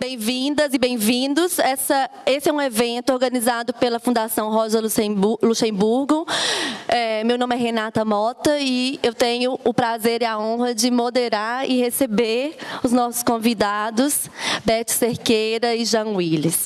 Bem-vindas e bem-vindos. Esse é um evento organizado pela Fundação Rosa Luxemburgo. É, meu nome é Renata Mota e eu tenho o prazer e a honra de moderar e receber os nossos convidados, Beth Cerqueira e Jean Willis.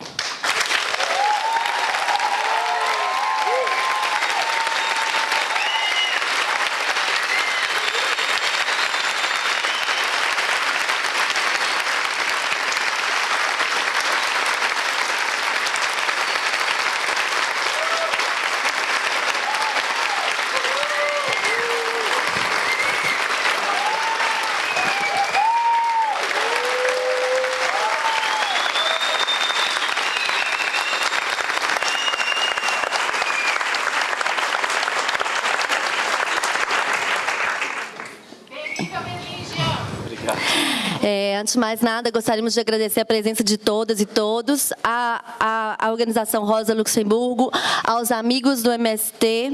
De mais nada, gostaríamos de agradecer a presença de todas e todos, a, a, a Organização Rosa Luxemburgo, aos amigos do MST,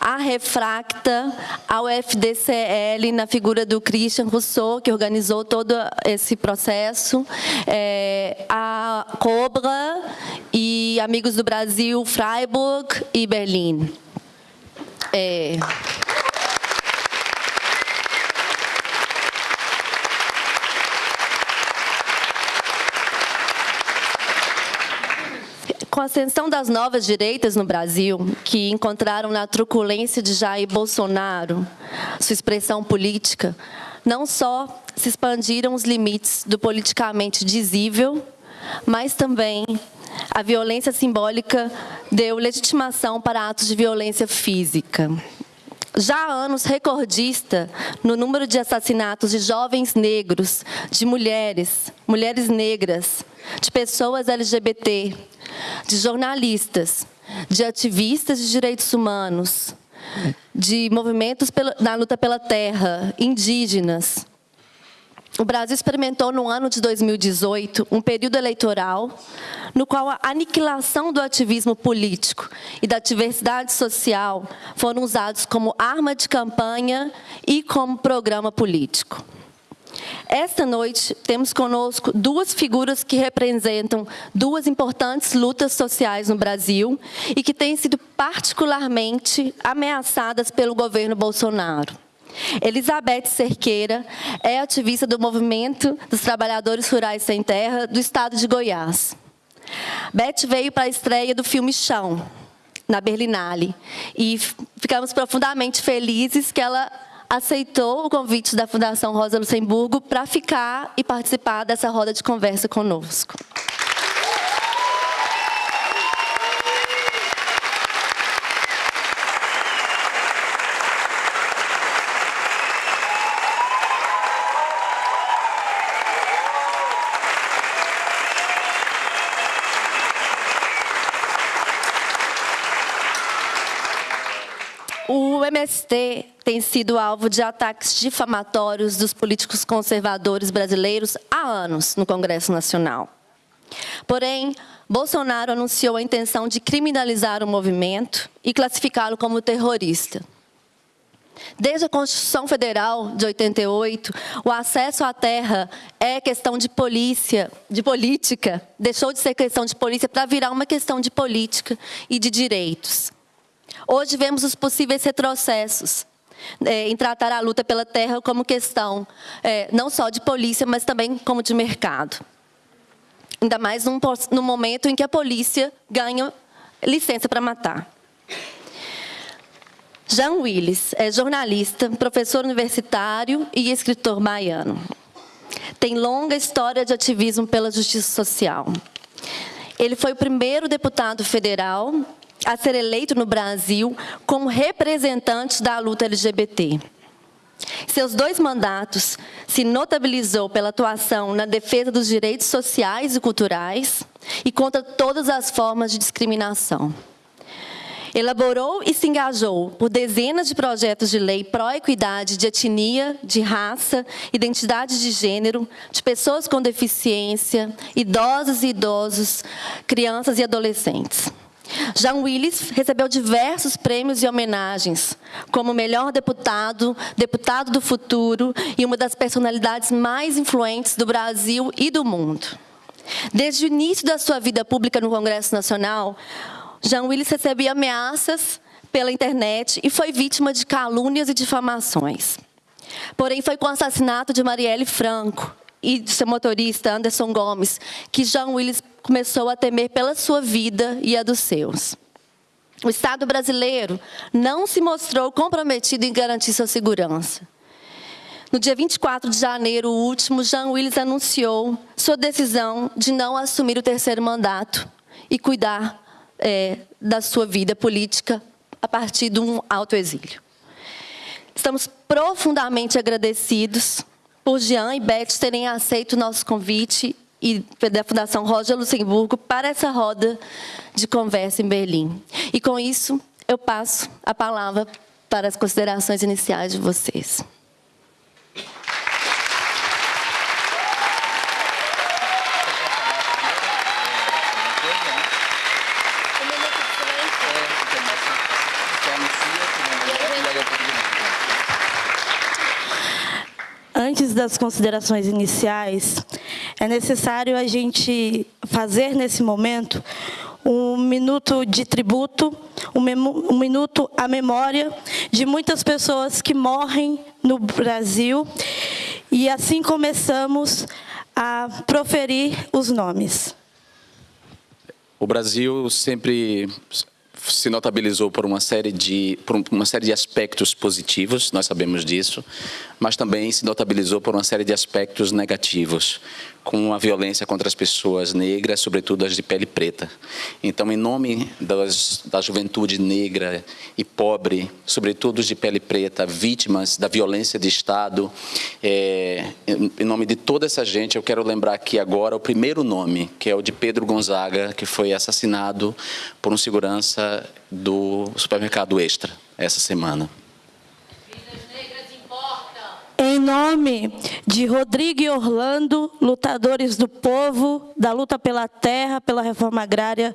a Refracta, ao FDCL, na figura do Christian Rousseau, que organizou todo esse processo, é, a Cobra e amigos do Brasil, Freiburg e Berlim. É... Com a ascensão das novas direitas no Brasil, que encontraram na truculência de Jair Bolsonaro sua expressão política, não só se expandiram os limites do politicamente dizível, mas também a violência simbólica deu legitimação para atos de violência física. Já há anos recordista no número de assassinatos de jovens negros, de mulheres, mulheres negras, de pessoas LGBT, de jornalistas, de ativistas de direitos humanos, de movimentos na luta pela terra, indígenas. O Brasil experimentou no ano de 2018 um período eleitoral no qual a aniquilação do ativismo político e da diversidade social foram usados como arma de campanha e como programa político. Esta noite, temos conosco duas figuras que representam duas importantes lutas sociais no Brasil e que têm sido particularmente ameaçadas pelo governo Bolsonaro. Elizabeth Cerqueira é ativista do Movimento dos Trabalhadores Rurais Sem Terra do estado de Goiás. Beth veio para a estreia do filme Chão, na Berlinale, e ficamos profundamente felizes que ela aceitou o convite da Fundação Rosa Luxemburgo para ficar e participar dessa roda de conversa conosco. O MST tem sido alvo de ataques difamatórios dos políticos conservadores brasileiros há anos no Congresso Nacional. Porém, Bolsonaro anunciou a intenção de criminalizar o movimento e classificá-lo como terrorista. Desde a Constituição Federal de 88, o acesso à terra é questão de polícia, de política, deixou de ser questão de polícia para virar uma questão de política e de direitos. Hoje vemos os possíveis retrocessos é, em tratar a luta pela terra como questão é, não só de polícia, mas também como de mercado. Ainda mais num, num momento em que a polícia ganha licença para matar. Jean Willis é jornalista, professor universitário e escritor baiano. Tem longa história de ativismo pela justiça social. Ele foi o primeiro deputado federal a ser eleito no Brasil como representante da luta LGBT. Seus dois mandatos se notabilizou pela atuação na defesa dos direitos sociais e culturais e contra todas as formas de discriminação. Elaborou e se engajou por dezenas de projetos de lei pró-equidade de etnia, de raça, identidade de gênero, de pessoas com deficiência, idosos e idosos, crianças e adolescentes. Jean Willis recebeu diversos prêmios e homenagens, como melhor deputado, deputado do futuro e uma das personalidades mais influentes do Brasil e do mundo. Desde o início da sua vida pública no Congresso Nacional, Jean Willis recebia ameaças pela internet e foi vítima de calúnias e difamações. Porém, foi com o assassinato de Marielle Franco e de seu motorista, Anderson Gomes, que Jean Willis começou a temer pela sua vida e a dos seus. O Estado brasileiro não se mostrou comprometido em garantir sua segurança. No dia 24 de janeiro último, Jean Willis anunciou sua decisão de não assumir o terceiro mandato e cuidar é, da sua vida política a partir de um autoexílio. Estamos profundamente agradecidos por Jean e Beth terem aceito o nosso convite e da Fundação Roger Luxemburgo para essa roda de conversa em Berlim. E com isso, eu passo a palavra para as considerações iniciais de vocês. Das considerações iniciais, é necessário a gente fazer nesse momento um minuto de tributo, um, um, minuto à memória de muitas pessoas que morrem no Brasil. E assim começamos a proferir os nomes. O Brasil sempre se notabilizou por uma série de por uma série de aspectos positivos, nós sabemos disso, mas também se notabilizou por uma série de aspectos negativos, com a violência contra as pessoas negras, sobretudo as de pele preta. Então, em nome das, da juventude negra e pobre, sobretudo os de pele preta, vítimas da violência de Estado, é, em nome de toda essa gente, eu quero lembrar aqui agora o primeiro nome, que é o de Pedro Gonzaga, que foi assassinado por um segurança do supermercado Extra essa semana. Em nome de Rodrigo e Orlando, lutadores do povo, da luta pela terra, pela reforma agrária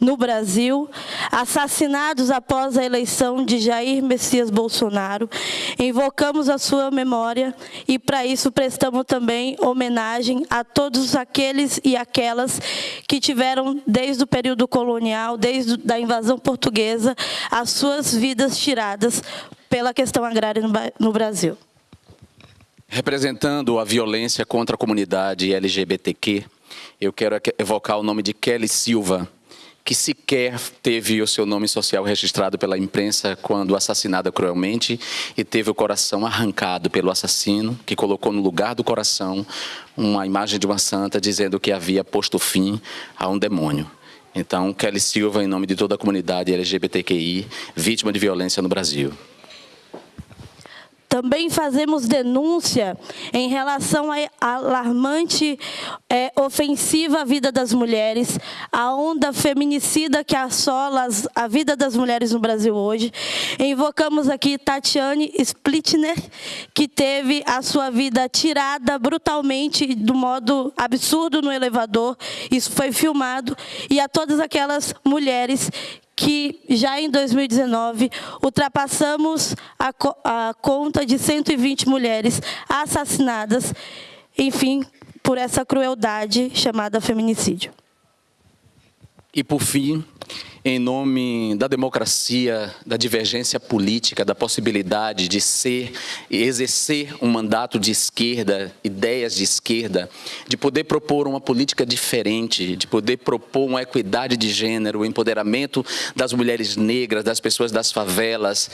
no Brasil, assassinados após a eleição de Jair Messias Bolsonaro, invocamos a sua memória e, para isso, prestamos também homenagem a todos aqueles e aquelas que tiveram, desde o período colonial, desde a invasão portuguesa, as suas vidas tiradas pela questão agrária no Brasil. Representando a violência contra a comunidade LGBTQ, eu quero evocar o nome de Kelly Silva, que sequer teve o seu nome social registrado pela imprensa quando assassinada cruelmente e teve o coração arrancado pelo assassino, que colocou no lugar do coração uma imagem de uma santa dizendo que havia posto fim a um demônio. Então, Kelly Silva, em nome de toda a comunidade LGBTQI, vítima de violência no Brasil. Também fazemos denúncia em relação à alarmante é, ofensiva à vida das mulheres, a onda feminicida que assola a vida das mulheres no Brasil hoje. Invocamos aqui Tatiane Splitner, que teve a sua vida tirada brutalmente, do modo absurdo no elevador. Isso foi filmado. E a todas aquelas mulheres que já em 2019 ultrapassamos a, a conta de 120 mulheres assassinadas, enfim, por essa crueldade chamada feminicídio. E por fim, em nome da democracia, da divergência política, da possibilidade de ser e exercer um mandato de esquerda, ideias de esquerda, de poder propor uma política diferente, de poder propor uma equidade de gênero, o empoderamento das mulheres negras, das pessoas das favelas,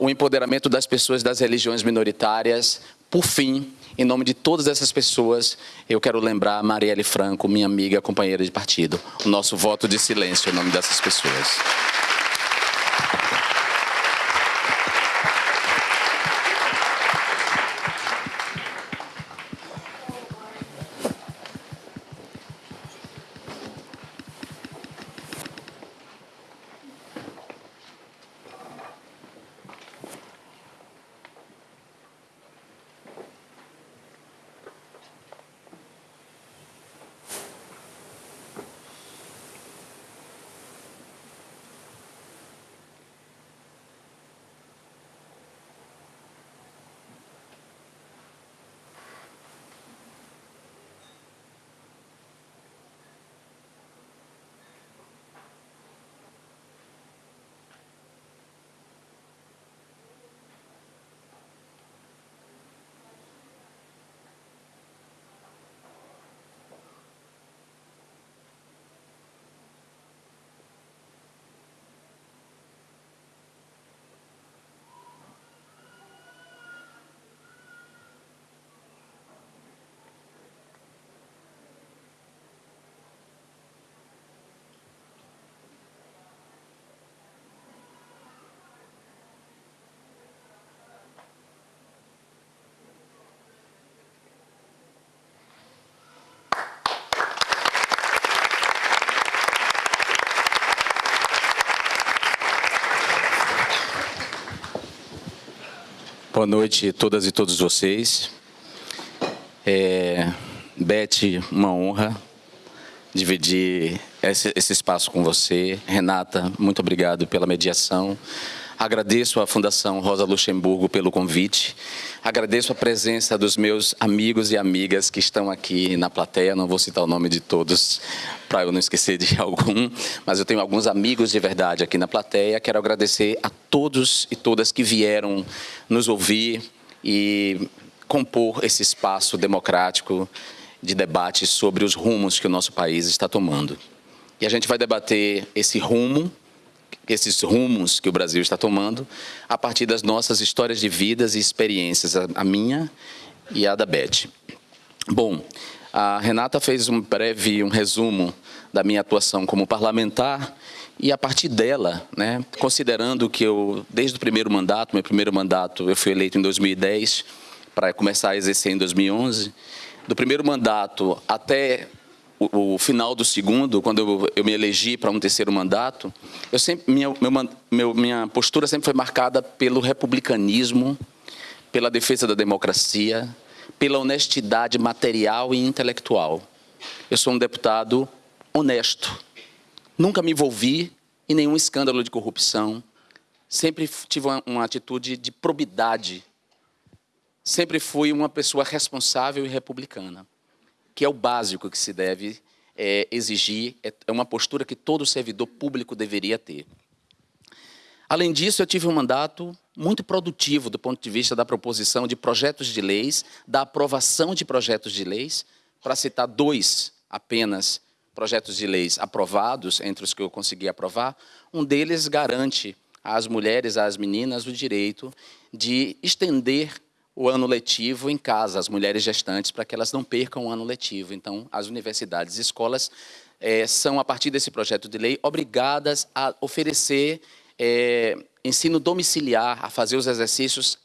o empoderamento das pessoas das religiões minoritárias. Por fim, em nome de todas essas pessoas, eu quero lembrar a Marielle Franco, minha amiga, companheira de partido, o nosso voto de silêncio em nome dessas pessoas. Boa noite a todas e todos vocês. É, Beth, uma honra dividir esse, esse espaço com você. Renata, muito obrigado pela mediação. Agradeço à Fundação Rosa Luxemburgo pelo convite. Agradeço a presença dos meus amigos e amigas que estão aqui na plateia. Não vou citar o nome de todos para eu não esquecer de algum, mas eu tenho alguns amigos de verdade aqui na plateia. Quero agradecer a todos e todas que vieram nos ouvir e compor esse espaço democrático de debate sobre os rumos que o nosso país está tomando. E a gente vai debater esse rumo esses rumos que o Brasil está tomando a partir das nossas histórias de vidas e experiências, a minha e a da Beth. Bom, a Renata fez um breve um resumo da minha atuação como parlamentar e a partir dela, né, considerando que eu, desde o primeiro mandato, meu primeiro mandato, eu fui eleito em 2010 para começar a exercer em 2011, do primeiro mandato até o, o final do segundo, quando eu, eu me elegi para um terceiro mandato, eu sempre, minha, meu, minha postura sempre foi marcada pelo republicanismo, pela defesa da democracia, pela honestidade material e intelectual. Eu sou um deputado honesto. Nunca me envolvi em nenhum escândalo de corrupção. Sempre tive uma, uma atitude de probidade. Sempre fui uma pessoa responsável e republicana que é o básico que se deve é, exigir, é, é uma postura que todo servidor público deveria ter. Além disso, eu tive um mandato muito produtivo do ponto de vista da proposição de projetos de leis, da aprovação de projetos de leis, para citar dois apenas projetos de leis aprovados, entre os que eu consegui aprovar, um deles garante às mulheres, às meninas, o direito de estender o ano letivo em casa, as mulheres gestantes, para que elas não percam o ano letivo. Então, as universidades e escolas é, são, a partir desse projeto de lei, obrigadas a oferecer é, ensino domiciliar, a fazer os exercícios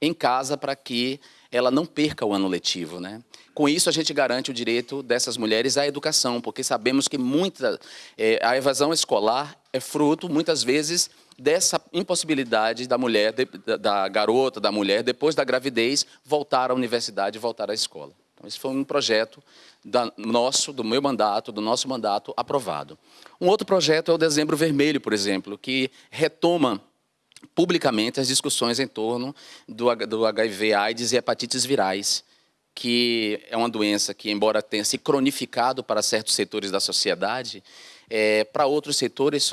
em casa para que ela não perca o ano letivo. Né? Com isso, a gente garante o direito dessas mulheres à educação, porque sabemos que muita, é, a evasão escolar é fruto, muitas vezes, dessa impossibilidade da mulher, da garota, da mulher, depois da gravidez, voltar à universidade, voltar à escola. Então, esse foi um projeto da, nosso, do meu mandato, do nosso mandato, aprovado. Um outro projeto é o Dezembro Vermelho, por exemplo, que retoma publicamente as discussões em torno do, do HIV, AIDS e hepatites virais, que é uma doença que, embora tenha se cronificado para certos setores da sociedade, é, para outros setores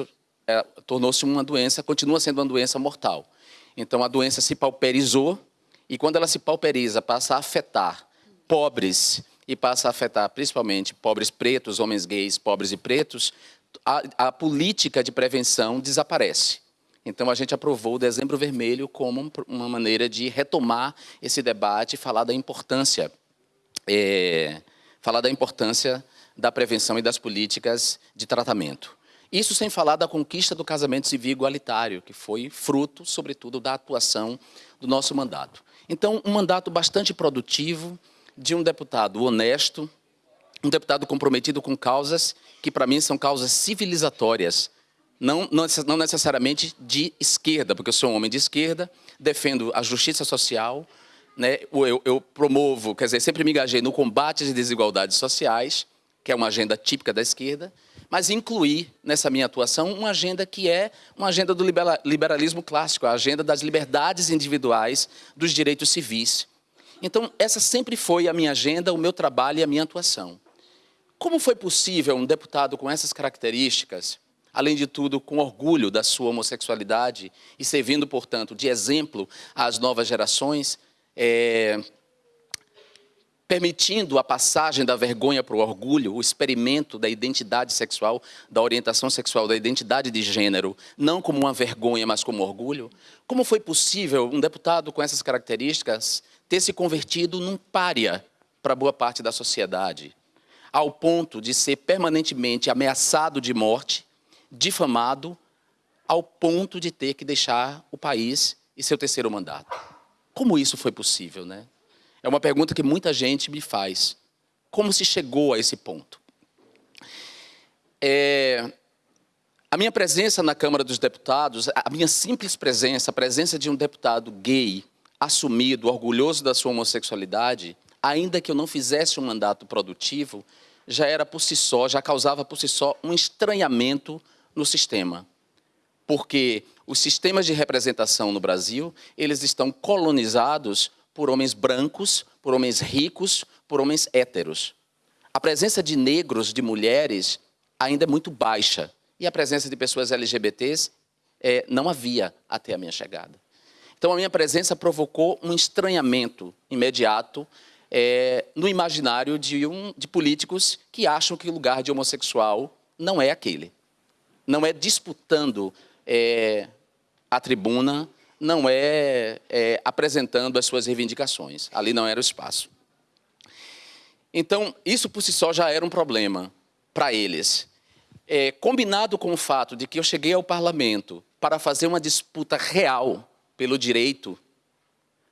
é, tornou-se uma doença, continua sendo uma doença mortal. Então, a doença se pauperizou, e quando ela se pauperiza, passa a afetar pobres, e passa a afetar principalmente pobres pretos, homens gays, pobres e pretos, a, a política de prevenção desaparece. Então, a gente aprovou o Dezembro Vermelho como uma maneira de retomar esse debate e falar da importância, é, falar da importância da prevenção e das políticas de tratamento. Isso sem falar da conquista do casamento civil igualitário, que foi fruto, sobretudo, da atuação do nosso mandato. Então, um mandato bastante produtivo, de um deputado honesto, um deputado comprometido com causas que, para mim, são causas civilizatórias, não, não necessariamente de esquerda, porque eu sou um homem de esquerda, defendo a justiça social, né? eu, eu promovo, quer dizer, sempre me engajei no combate às desigualdades sociais, que é uma agenda típica da esquerda, mas incluir nessa minha atuação uma agenda que é uma agenda do liberalismo clássico, a agenda das liberdades individuais, dos direitos civis. Então, essa sempre foi a minha agenda, o meu trabalho e a minha atuação. Como foi possível um deputado com essas características, além de tudo, com orgulho da sua homossexualidade e servindo, portanto, de exemplo às novas gerações, é, permitindo a passagem da vergonha para o orgulho, o experimento da identidade sexual, da orientação sexual, da identidade de gênero, não como uma vergonha, mas como orgulho? Como foi possível um deputado com essas características ter se convertido num pária para boa parte da sociedade, ao ponto de ser permanentemente ameaçado de morte, difamado, ao ponto de ter que deixar o país e seu terceiro mandato? Como isso foi possível, né? É uma pergunta que muita gente me faz. Como se chegou a esse ponto? É, a minha presença na Câmara dos Deputados, a minha simples presença, a presença de um deputado gay, assumido, orgulhoso da sua homossexualidade, ainda que eu não fizesse um mandato produtivo, já era por si só, já causava por si só um estranhamento no sistema. Porque os sistemas de representação no Brasil, eles estão colonizados por homens brancos, por homens ricos, por homens héteros. A presença de negros, de mulheres, ainda é muito baixa. E a presença de pessoas LGBTs é, não havia até a minha chegada. Então, a minha presença provocou um estranhamento imediato é, no imaginário de, um, de políticos que acham que o lugar de homossexual não é aquele. Não é disputando é, a tribuna, não é, é apresentando as suas reivindicações. Ali não era o espaço. Então, isso por si só já era um problema para eles. É, combinado com o fato de que eu cheguei ao parlamento para fazer uma disputa real pelo direito,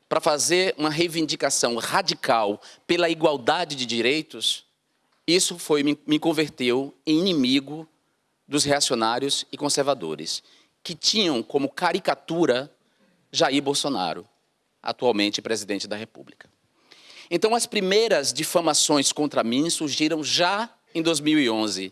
para fazer uma reivindicação radical pela igualdade de direitos, isso foi me, me converteu em inimigo dos reacionários e conservadores, que tinham como caricatura Jair Bolsonaro, atualmente presidente da República. Então, as primeiras difamações contra mim surgiram já em 2011.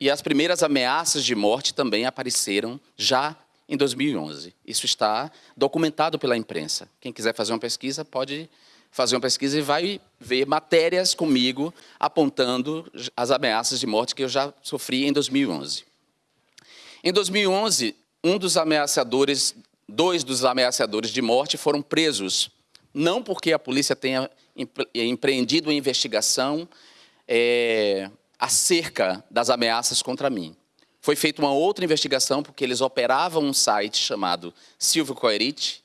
E as primeiras ameaças de morte também apareceram já em 2011. Isso está documentado pela imprensa. Quem quiser fazer uma pesquisa pode fazer uma pesquisa e vai ver matérias comigo apontando as ameaças de morte que eu já sofri em 2011. Em 2011, um dos ameaçadores, dois dos ameaçadores de morte foram presos, não porque a polícia tenha empreendido uma investigação é, acerca das ameaças contra mim. Foi feita uma outra investigação porque eles operavam um site chamado Silvio Coerite,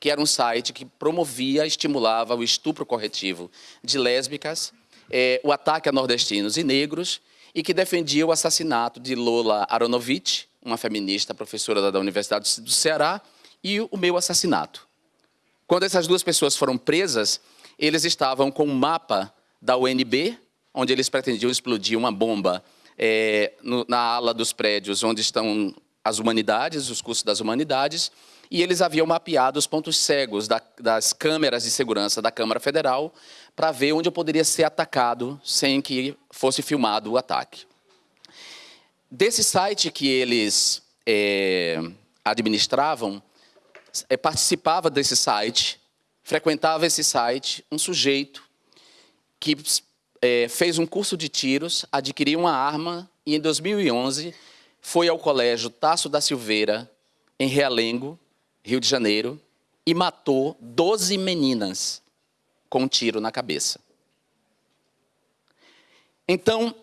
que era um site que promovia, estimulava o estupro corretivo de lésbicas, é, o ataque a nordestinos e negros, e que defendia o assassinato de Lola Aronovitch, uma feminista professora da Universidade do Ceará, e o meu assassinato. Quando essas duas pessoas foram presas, eles estavam com um mapa da UNB, onde eles pretendiam explodir uma bomba é, no, na ala dos prédios onde estão as humanidades, os cursos das humanidades, e eles haviam mapeado os pontos cegos da, das câmeras de segurança da Câmara Federal para ver onde eu poderia ser atacado sem que fosse filmado o ataque. Desse site que eles é, administravam, participava desse site frequentava esse site um sujeito que é, fez um curso de tiros, adquiriu uma arma e, em 2011, foi ao colégio Tasso da Silveira, em Realengo, Rio de Janeiro, e matou 12 meninas com um tiro na cabeça. Então,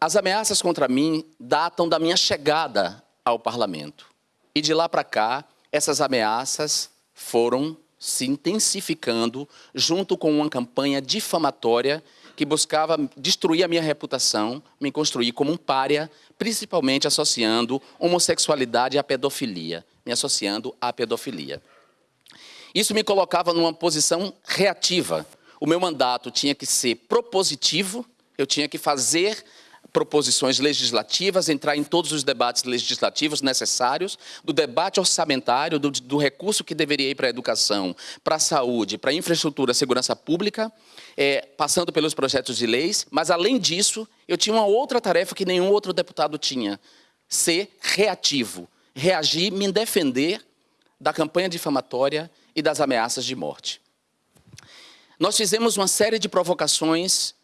as ameaças contra mim datam da minha chegada ao parlamento. E de lá para cá, essas ameaças foram se intensificando junto com uma campanha difamatória que buscava destruir a minha reputação, me construir como um pária, principalmente associando homossexualidade à pedofilia, me associando à pedofilia. Isso me colocava numa posição reativa. O meu mandato tinha que ser propositivo, eu tinha que fazer proposições legislativas, entrar em todos os debates legislativos necessários, do debate orçamentário, do, do recurso que deveria ir para a educação, para a saúde, para a infraestrutura, segurança pública, é, passando pelos projetos de leis, mas, além disso, eu tinha uma outra tarefa que nenhum outro deputado tinha, ser reativo, reagir, me defender da campanha difamatória e das ameaças de morte. Nós fizemos uma série de provocações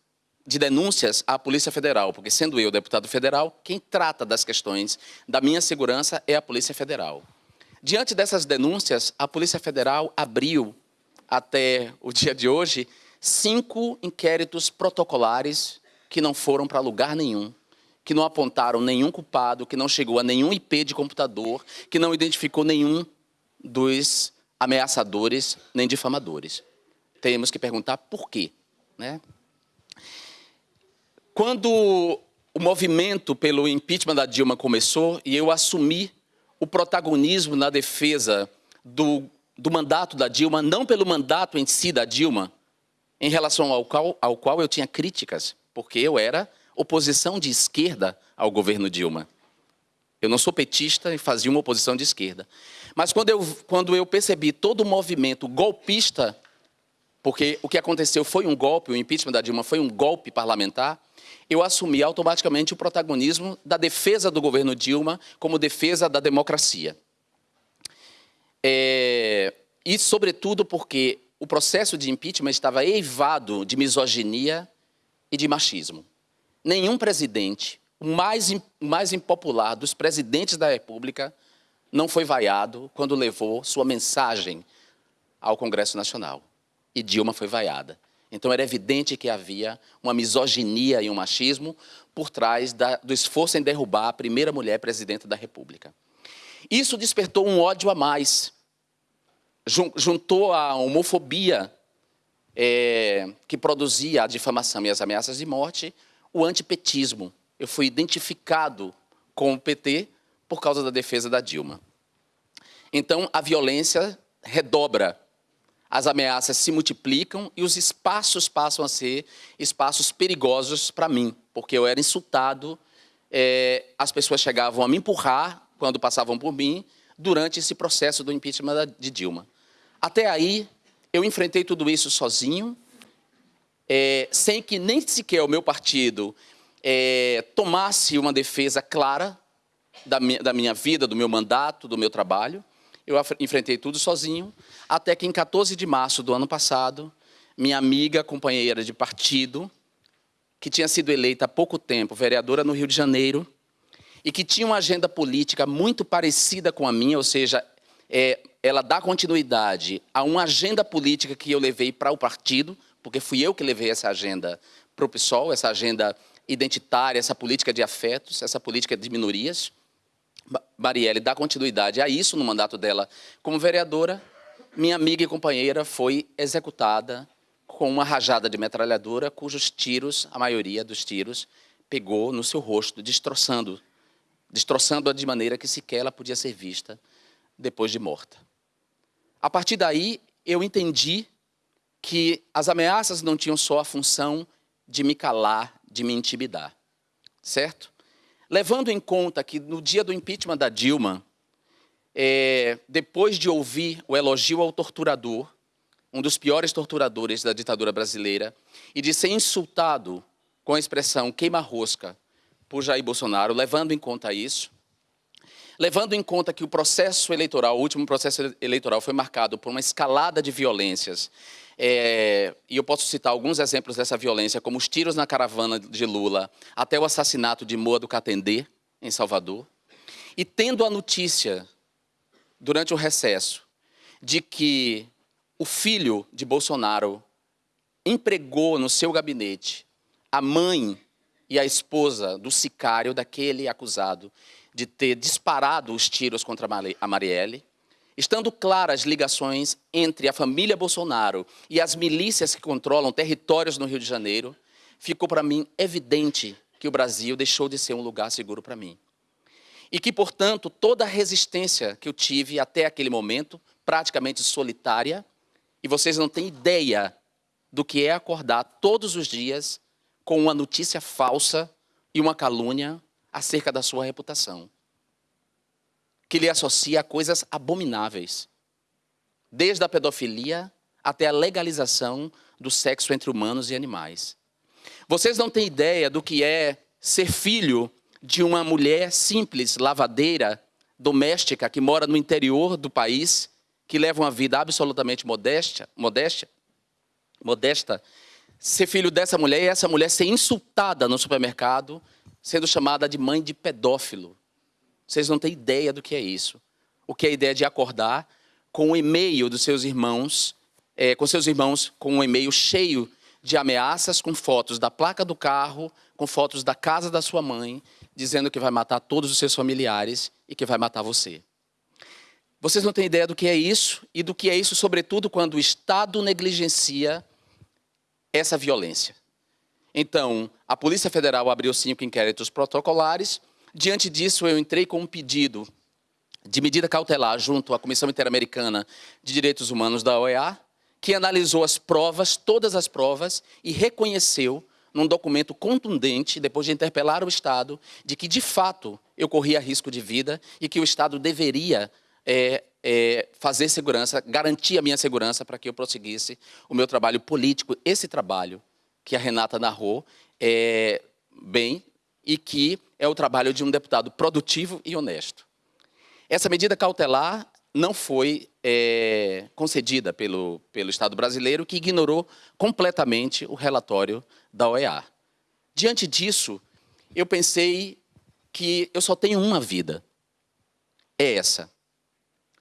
de denúncias à Polícia Federal, porque sendo eu deputado federal, quem trata das questões da minha segurança é a Polícia Federal. Diante dessas denúncias, a Polícia Federal abriu, até o dia de hoje, cinco inquéritos protocolares que não foram para lugar nenhum, que não apontaram nenhum culpado, que não chegou a nenhum IP de computador, que não identificou nenhum dos ameaçadores nem difamadores. Temos que perguntar por quê. Né? Quando o movimento pelo impeachment da Dilma começou e eu assumi o protagonismo na defesa do, do mandato da Dilma, não pelo mandato em si da Dilma, em relação ao qual, ao qual eu tinha críticas, porque eu era oposição de esquerda ao governo Dilma. Eu não sou petista e fazia uma oposição de esquerda. Mas quando eu, quando eu percebi todo o movimento golpista, porque o que aconteceu foi um golpe, o impeachment da Dilma foi um golpe parlamentar, eu assumi automaticamente o protagonismo da defesa do governo Dilma como defesa da democracia. É, e, sobretudo, porque o processo de impeachment estava eivado de misoginia e de machismo. Nenhum presidente, o mais, mais impopular dos presidentes da República, não foi vaiado quando levou sua mensagem ao Congresso Nacional. E Dilma foi vaiada. Então era evidente que havia uma misoginia e um machismo por trás da, do esforço em derrubar a primeira mulher presidenta da República. Isso despertou um ódio a mais, juntou a homofobia é, que produzia a difamação e as ameaças de morte, o antipetismo. Eu fui identificado com o PT por causa da defesa da Dilma. Então, a violência redobra as ameaças se multiplicam e os espaços passam a ser espaços perigosos para mim, porque eu era insultado, é, as pessoas chegavam a me empurrar quando passavam por mim durante esse processo do impeachment de Dilma. Até aí, eu enfrentei tudo isso sozinho, é, sem que nem sequer o meu partido é, tomasse uma defesa clara da minha, da minha vida, do meu mandato, do meu trabalho. Eu enfrentei tudo sozinho, até que em 14 de março do ano passado, minha amiga, companheira de partido, que tinha sido eleita há pouco tempo, vereadora no Rio de Janeiro, e que tinha uma agenda política muito parecida com a minha, ou seja, é, ela dá continuidade a uma agenda política que eu levei para o partido, porque fui eu que levei essa agenda para o PSOL, essa agenda identitária, essa política de afetos, essa política de minorias. Marielle dá continuidade a isso no mandato dela como vereadora. Minha amiga e companheira foi executada com uma rajada de metralhadora, cujos tiros, a maioria dos tiros, pegou no seu rosto, destroçando, destroçando-a de maneira que sequer ela podia ser vista depois de morta. A partir daí, eu entendi que as ameaças não tinham só a função de me calar, de me intimidar, certo? Levando em conta que no dia do impeachment da Dilma, é, depois de ouvir o elogio ao torturador, um dos piores torturadores da ditadura brasileira, e de ser insultado com a expressão queima-rosca por Jair Bolsonaro, levando em conta isso, levando em conta que o processo eleitoral, o último processo eleitoral foi marcado por uma escalada de violências é, e eu posso citar alguns exemplos dessa violência, como os tiros na caravana de Lula, até o assassinato de Moa do Catendê, em Salvador. E tendo a notícia, durante o recesso, de que o filho de Bolsonaro empregou no seu gabinete a mãe e a esposa do sicário, daquele acusado de ter disparado os tiros contra a Marielle, Estando claras as ligações entre a família Bolsonaro e as milícias que controlam territórios no Rio de Janeiro, ficou para mim evidente que o Brasil deixou de ser um lugar seguro para mim. E que, portanto, toda a resistência que eu tive até aquele momento, praticamente solitária, e vocês não têm ideia do que é acordar todos os dias com uma notícia falsa e uma calúnia acerca da sua reputação que lhe associa a coisas abomináveis, desde a pedofilia até a legalização do sexo entre humanos e animais. Vocês não têm ideia do que é ser filho de uma mulher simples, lavadeira, doméstica, que mora no interior do país, que leva uma vida absolutamente modesta, modesta, modesta, ser filho dessa mulher e essa mulher ser insultada no supermercado, sendo chamada de mãe de pedófilo. Vocês não têm ideia do que é isso. O que é a ideia de acordar com o e-mail dos seus irmãos, é, com seus irmãos com um e-mail cheio de ameaças, com fotos da placa do carro, com fotos da casa da sua mãe, dizendo que vai matar todos os seus familiares e que vai matar você. Vocês não têm ideia do que é isso e do que é isso, sobretudo, quando o Estado negligencia essa violência. Então, a Polícia Federal abriu cinco inquéritos protocolares, Diante disso, eu entrei com um pedido de medida cautelar junto à Comissão Interamericana de Direitos Humanos da OEA, que analisou as provas, todas as provas, e reconheceu num documento contundente, depois de interpelar o Estado, de que, de fato, eu corria risco de vida e que o Estado deveria é, é, fazer segurança, garantir a minha segurança para que eu prosseguisse o meu trabalho político. Esse trabalho que a Renata narrou é, bem e que é o trabalho de um deputado produtivo e honesto. Essa medida cautelar não foi é, concedida pelo, pelo Estado brasileiro, que ignorou completamente o relatório da OEA. Diante disso, eu pensei que eu só tenho uma vida. É essa.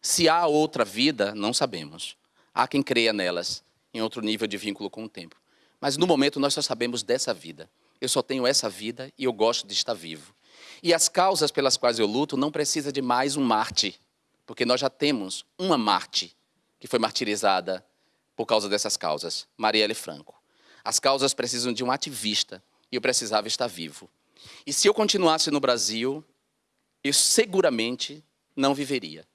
Se há outra vida, não sabemos. Há quem creia nelas, em outro nível de vínculo com o tempo. Mas no momento nós só sabemos dessa vida. Eu só tenho essa vida e eu gosto de estar vivo. E as causas pelas quais eu luto não precisa de mais um Marte porque nós já temos uma Marte que foi martirizada por causa dessas causas, Marielle Franco. As causas precisam de um ativista e eu precisava estar vivo. E se eu continuasse no Brasil, eu seguramente não viveria.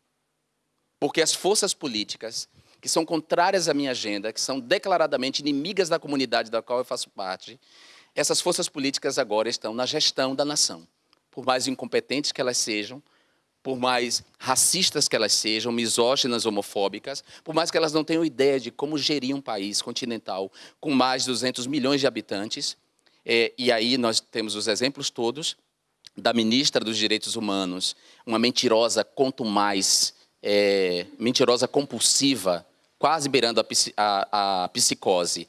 Porque as forças políticas que são contrárias à minha agenda, que são declaradamente inimigas da comunidade da qual eu faço parte, essas forças políticas agora estão na gestão da nação. Por mais incompetentes que elas sejam, por mais racistas que elas sejam, misóginas, homofóbicas, por mais que elas não tenham ideia de como gerir um país continental com mais de 200 milhões de habitantes, é, e aí nós temos os exemplos todos da ministra dos Direitos Humanos, uma mentirosa quanto mais, é, mentirosa compulsiva, quase beirando a, a, a psicose,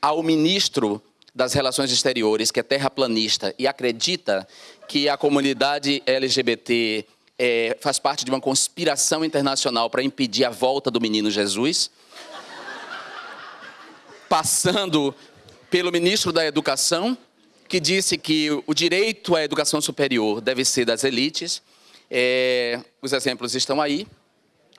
ao ministro das Relações Exteriores, que é terraplanista e acredita que a comunidade LGBT é, faz parte de uma conspiração internacional para impedir a volta do menino Jesus, passando pelo ministro da Educação, que disse que o direito à educação superior deve ser das elites. É, os exemplos estão aí.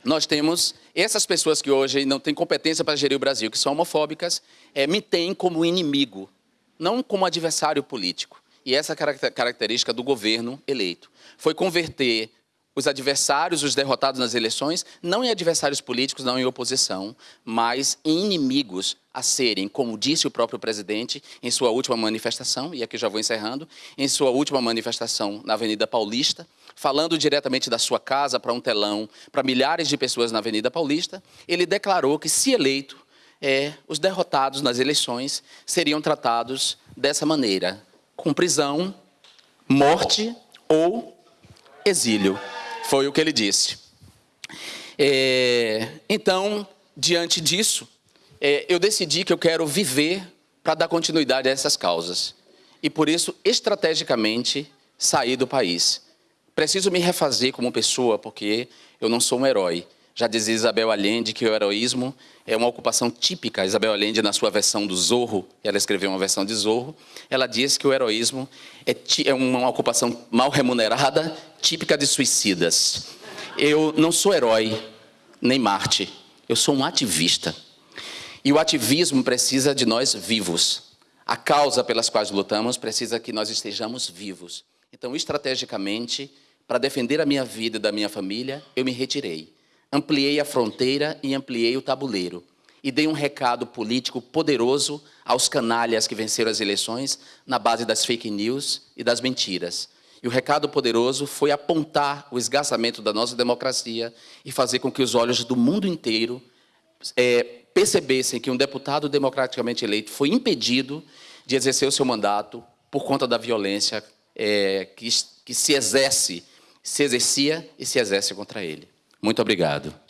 Nós temos essas pessoas que hoje não têm competência para gerir o Brasil, que são homofóbicas, é, me têm como inimigo, não como adversário político. E essa é característica do governo eleito. Foi converter os adversários, os derrotados nas eleições, não em adversários políticos, não em oposição, mas em inimigos a serem, como disse o próprio presidente em sua última manifestação, e aqui já vou encerrando, em sua última manifestação na Avenida Paulista, falando diretamente da sua casa para um telão, para milhares de pessoas na Avenida Paulista, ele declarou que, se eleito, é, os derrotados nas eleições seriam tratados dessa maneira, com prisão, morte ou exílio. Foi o que ele disse. É, então, diante disso, é, eu decidi que eu quero viver para dar continuidade a essas causas. E por isso, estrategicamente, saí do país. Preciso me refazer como pessoa, porque eu não sou um herói. Já dizia Isabel Allende que o heroísmo é uma ocupação típica. Isabel Allende, na sua versão do Zorro, ela escreveu uma versão de Zorro, ela diz que o heroísmo é, é uma ocupação mal remunerada, típica de suicidas. Eu não sou herói, nem Marte. Eu sou um ativista. E o ativismo precisa de nós vivos. A causa pelas quais lutamos precisa que nós estejamos vivos. Então, estrategicamente, para defender a minha vida e da minha família, eu me retirei ampliei a fronteira e ampliei o tabuleiro. E dei um recado político poderoso aos canalhas que venceram as eleições na base das fake news e das mentiras. E o recado poderoso foi apontar o esgarçamento da nossa democracia e fazer com que os olhos do mundo inteiro é, percebessem que um deputado democraticamente eleito foi impedido de exercer o seu mandato por conta da violência é, que, que se exerce, se exercia e se exerce contra ele. Muito obrigado.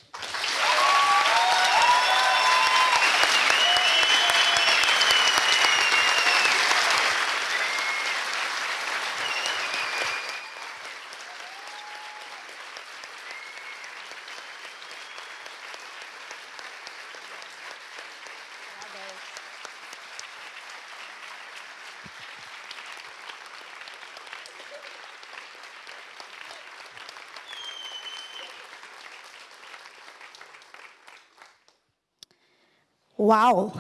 Uau!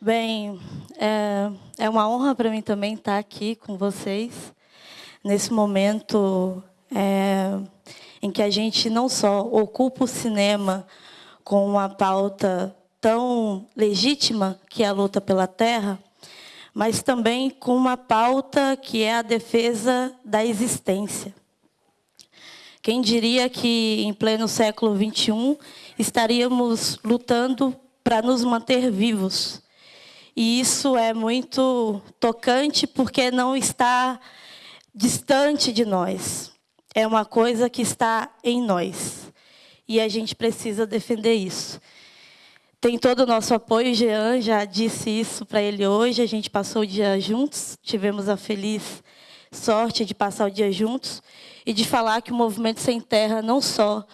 Bem, é, é uma honra para mim também estar aqui com vocês, nesse momento é, em que a gente não só ocupa o cinema com uma pauta tão legítima, que é a luta pela terra, mas também com uma pauta que é a defesa da existência. Quem diria que, em pleno século XXI, estaríamos lutando para nos manter vivos. E isso é muito tocante, porque não está distante de nós. É uma coisa que está em nós. E a gente precisa defender isso. Tem todo o nosso apoio, Jean já disse isso para ele hoje, a gente passou o dia juntos, tivemos a feliz sorte de passar o dia juntos e de falar que o Movimento Sem Terra não só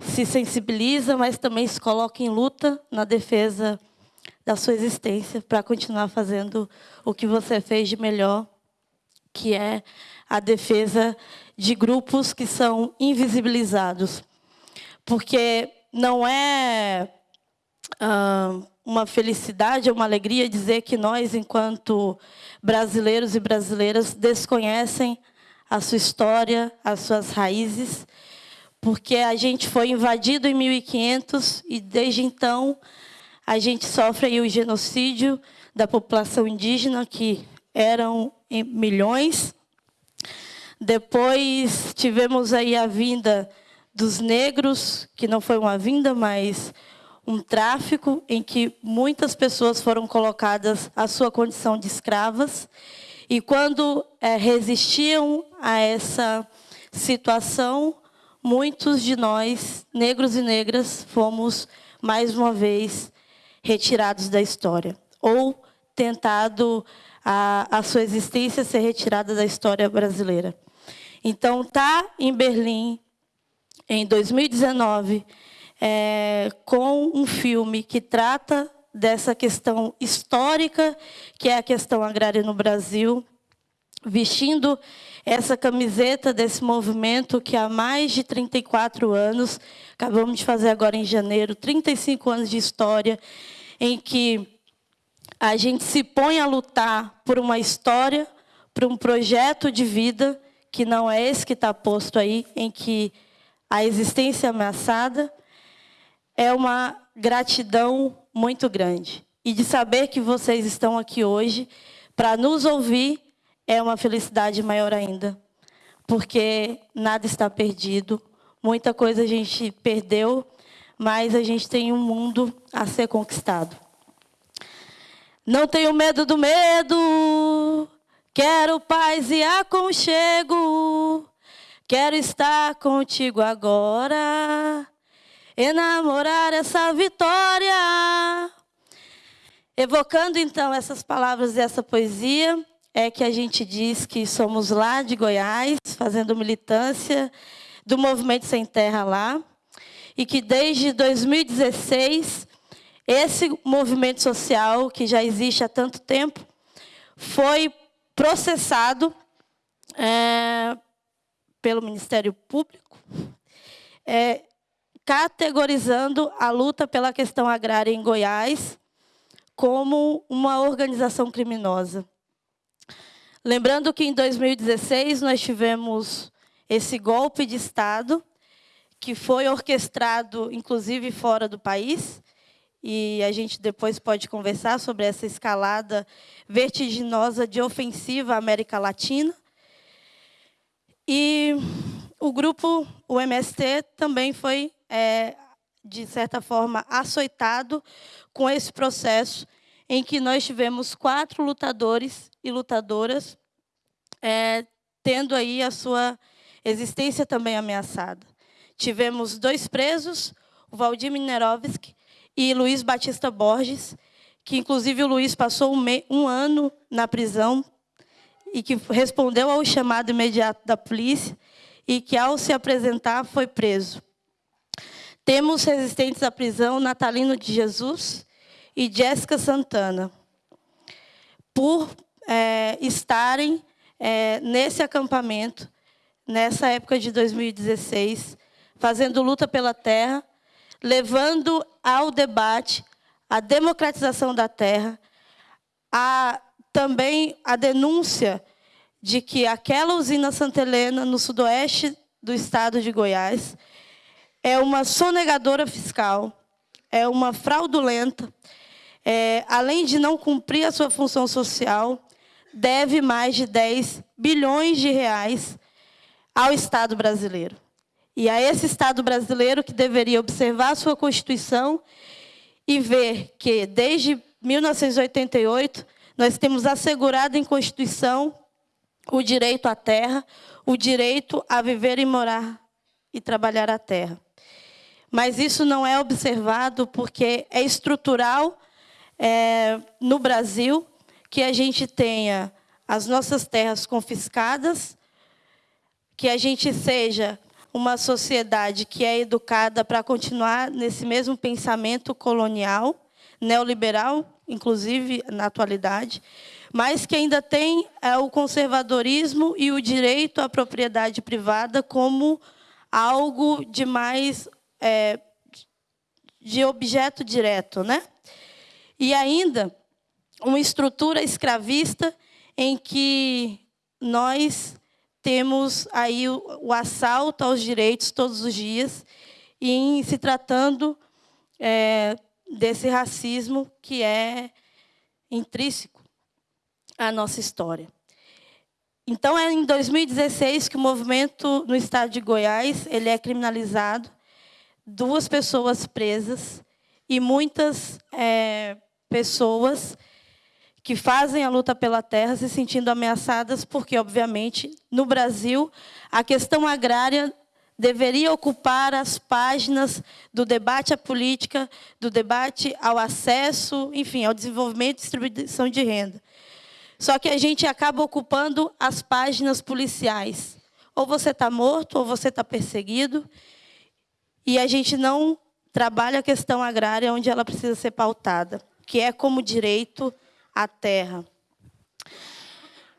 se sensibiliza, mas também se coloca em luta na defesa da sua existência para continuar fazendo o que você fez de melhor, que é a defesa de grupos que são invisibilizados. Porque não é ah, uma felicidade, uma alegria dizer que nós, enquanto brasileiros e brasileiras, desconhecem a sua história, as suas raízes, porque a gente foi invadido em 1500 e desde então a gente sofre o genocídio da população indígena, que eram milhões. Depois tivemos aí a vinda dos negros, que não foi uma vinda, mas um tráfico em que muitas pessoas foram colocadas à sua condição de escravas. E quando é, resistiam a essa situação, muitos de nós, negros e negras, fomos, mais uma vez, retirados da história. Ou tentado a, a sua existência ser retirada da história brasileira. Então, tá em Berlim, em 2019, é, com um filme que trata dessa questão histórica, que é a questão agrária no Brasil, vestindo essa camiseta desse movimento que há mais de 34 anos, acabamos de fazer agora em janeiro, 35 anos de história, em que a gente se põe a lutar por uma história, por um projeto de vida, que não é esse que está posto aí, em que a existência é ameaçada, é uma gratidão muito grande. E de saber que vocês estão aqui hoje para nos ouvir é uma felicidade maior ainda. Porque nada está perdido, muita coisa a gente perdeu, mas a gente tem um mundo a ser conquistado. Não tenho medo do medo, quero paz e aconchego, quero estar contigo agora enamorar essa vitória. Evocando então essas palavras dessa poesia, é que a gente diz que somos lá de Goiás, fazendo militância do Movimento Sem Terra lá, e que desde 2016, esse movimento social, que já existe há tanto tempo, foi processado é, pelo Ministério Público, é, categorizando a luta pela questão agrária em Goiás como uma organização criminosa. Lembrando que em 2016 nós tivemos esse golpe de Estado, que foi orquestrado, inclusive, fora do país, e a gente depois pode conversar sobre essa escalada vertiginosa de ofensiva à América Latina. E o grupo, o MST, também foi é, de certa forma, açoitado com esse processo em que nós tivemos quatro lutadores e lutadoras é, tendo aí a sua existência também ameaçada. Tivemos dois presos, o Valdir Minerovski e Luiz Batista Borges, que inclusive o Luiz passou um, um ano na prisão e que respondeu ao chamado imediato da polícia e que, ao se apresentar, foi preso. Temos resistentes à prisão Natalino de Jesus e Jéssica Santana, por é, estarem é, nesse acampamento, nessa época de 2016, fazendo luta pela terra, levando ao debate a democratização da terra, a, também a denúncia de que aquela usina Santa Helena, no sudoeste do estado de Goiás, é uma sonegadora fiscal, é uma fraudulenta, é, além de não cumprir a sua função social, deve mais de 10 bilhões de reais ao Estado brasileiro. E a esse Estado brasileiro que deveria observar a sua Constituição e ver que, desde 1988, nós temos assegurado em Constituição o direito à terra, o direito a viver e morar e trabalhar a terra. Mas isso não é observado porque é estrutural é, no Brasil que a gente tenha as nossas terras confiscadas, que a gente seja uma sociedade que é educada para continuar nesse mesmo pensamento colonial, neoliberal, inclusive na atualidade, mas que ainda tem é, o conservadorismo e o direito à propriedade privada como algo de mais é, de objeto direto, né? E ainda uma estrutura escravista em que nós temos aí o, o assalto aos direitos todos os dias, e em se tratando é, desse racismo que é intrínseco à nossa história. Então, é em 2016 que o movimento no estado de Goiás ele é criminalizado, duas pessoas presas e muitas é, pessoas que fazem a luta pela terra se sentindo ameaçadas, porque, obviamente, no Brasil, a questão agrária deveria ocupar as páginas do debate à política, do debate ao acesso, enfim, ao desenvolvimento e distribuição de renda. Só que a gente acaba ocupando as páginas policiais. Ou você está morto, ou você está perseguido, e a gente não trabalha a questão agrária onde ela precisa ser pautada, que é como direito à terra.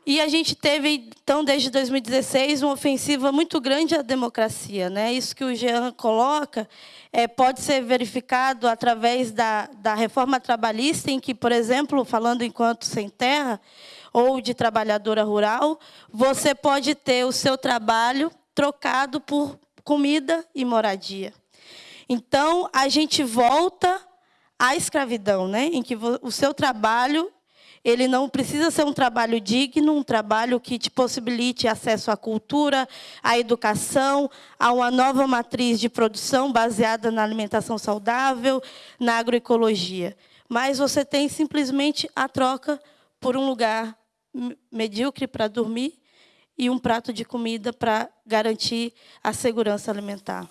E a gente teve, então, desde 2016, uma ofensiva muito grande à democracia. Né? Isso que o Jean coloca é, pode ser verificado através da, da reforma trabalhista, em que, por exemplo, falando enquanto sem terra, ou de trabalhadora rural, você pode ter o seu trabalho trocado por comida e moradia. Então, a gente volta à escravidão, né? em que o seu trabalho ele não precisa ser um trabalho digno, um trabalho que te possibilite acesso à cultura, à educação, a uma nova matriz de produção baseada na alimentação saudável, na agroecologia. Mas você tem simplesmente a troca por um lugar medíocre para dormir e um prato de comida para garantir a segurança alimentar.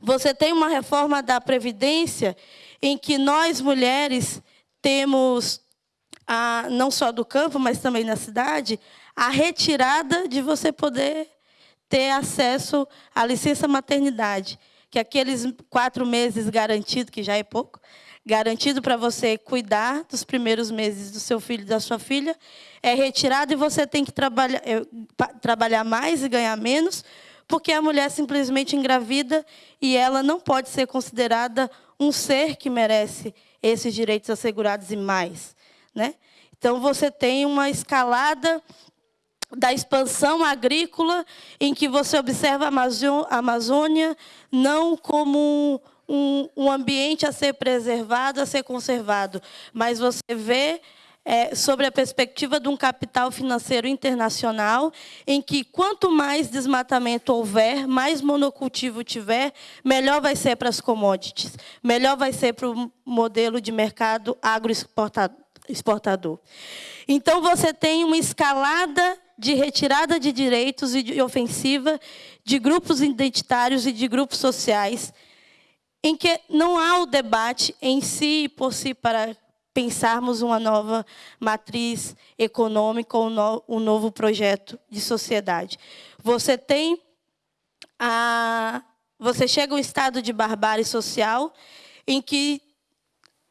Você tem uma reforma da Previdência em que nós, mulheres, temos, não só do campo, mas também na cidade, a retirada de você poder ter acesso à licença maternidade, que aqueles quatro meses garantido, que já é pouco, garantido para você cuidar dos primeiros meses do seu filho e da sua filha, é retirado e você tem que trabalhar, é, trabalhar mais e ganhar menos, porque a mulher simplesmente engravida e ela não pode ser considerada um ser que merece esses direitos assegurados e mais. Né? Então, você tem uma escalada da expansão agrícola, em que você observa a Amazônia não como um, um ambiente a ser preservado, a ser conservado, mas você vê é, sobre a perspectiva de um capital financeiro internacional, em que quanto mais desmatamento houver, mais monocultivo tiver, melhor vai ser para as commodities, melhor vai ser para o modelo de mercado agroexportador. Então, você tem uma escalada de retirada de direitos e de ofensiva de grupos identitários e de grupos sociais, em que não há o debate em si por si para pensarmos uma nova matriz econômica ou um novo projeto de sociedade. Você tem a você chega a um estado de barbárie social em que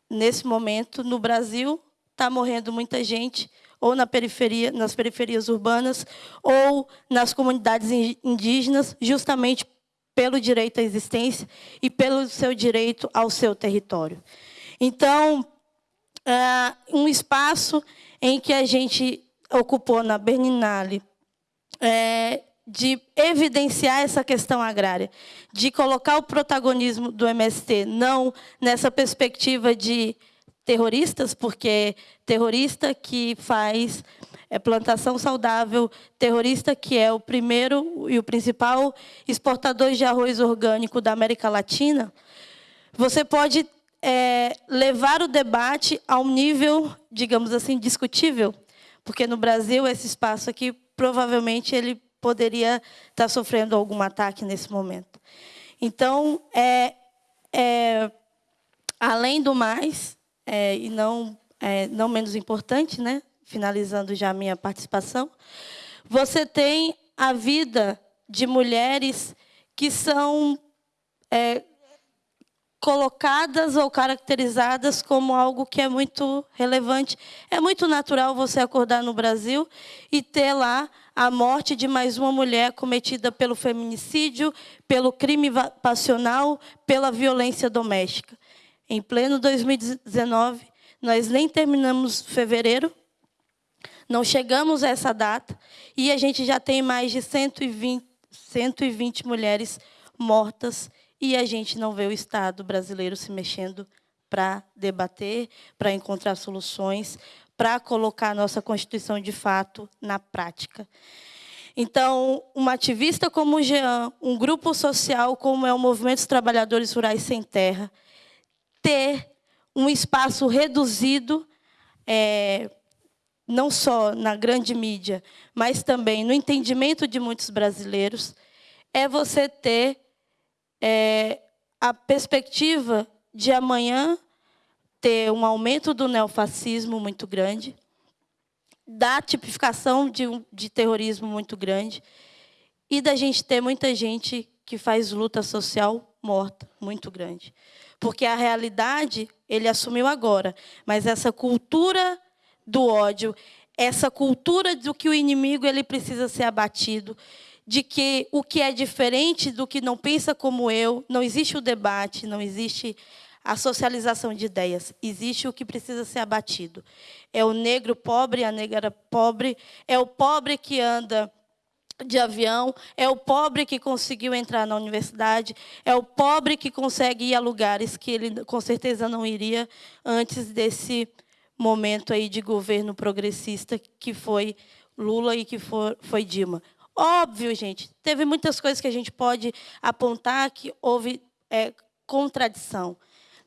nesse momento no Brasil está morrendo muita gente ou na periferia, nas periferias urbanas ou nas comunidades indígenas, justamente pelo direito à existência e pelo seu direito ao seu território. Então, é um espaço em que a gente ocupou na Berninale, é, de evidenciar essa questão agrária, de colocar o protagonismo do MST, não nessa perspectiva de terroristas, porque terrorista que faz é, plantação saudável, terrorista que é o primeiro e o principal exportador de arroz orgânico da América Latina, você pode é, levar o debate a um nível, digamos assim, discutível, porque no Brasil esse espaço aqui provavelmente ele poderia estar sofrendo algum ataque nesse momento. Então, é, é além do mais, é, e não, é, não menos importante, né? finalizando já a minha participação, você tem a vida de mulheres que são é, colocadas ou caracterizadas como algo que é muito relevante. É muito natural você acordar no Brasil e ter lá a morte de mais uma mulher cometida pelo feminicídio, pelo crime passional, pela violência doméstica. Em pleno 2019, nós nem terminamos fevereiro, não chegamos a essa data, e a gente já tem mais de 120, 120 mulheres mortas, e a gente não vê o Estado brasileiro se mexendo para debater, para encontrar soluções, para colocar a nossa Constituição de fato na prática. Então, uma ativista como o Jean, um grupo social como é o Movimento dos Trabalhadores Rurais Sem Terra, ter um espaço reduzido, é, não só na grande mídia, mas também no entendimento de muitos brasileiros, é você ter é, a perspectiva de amanhã ter um aumento do neofascismo muito grande, da tipificação de, de terrorismo muito grande, e da gente ter muita gente que faz luta social morta, muito grande. Porque a realidade ele assumiu agora, mas essa cultura do ódio, essa cultura do que o inimigo ele precisa ser abatido, de que o que é diferente do que não pensa como eu, não existe o debate, não existe a socialização de ideias, existe o que precisa ser abatido. É o negro pobre, a negra pobre, é o pobre que anda de avião, é o pobre que conseguiu entrar na universidade, é o pobre que consegue ir a lugares que ele com certeza não iria antes desse momento aí de governo progressista que foi Lula e que foi, foi Dilma. Óbvio, gente, teve muitas coisas que a gente pode apontar que houve é, contradição,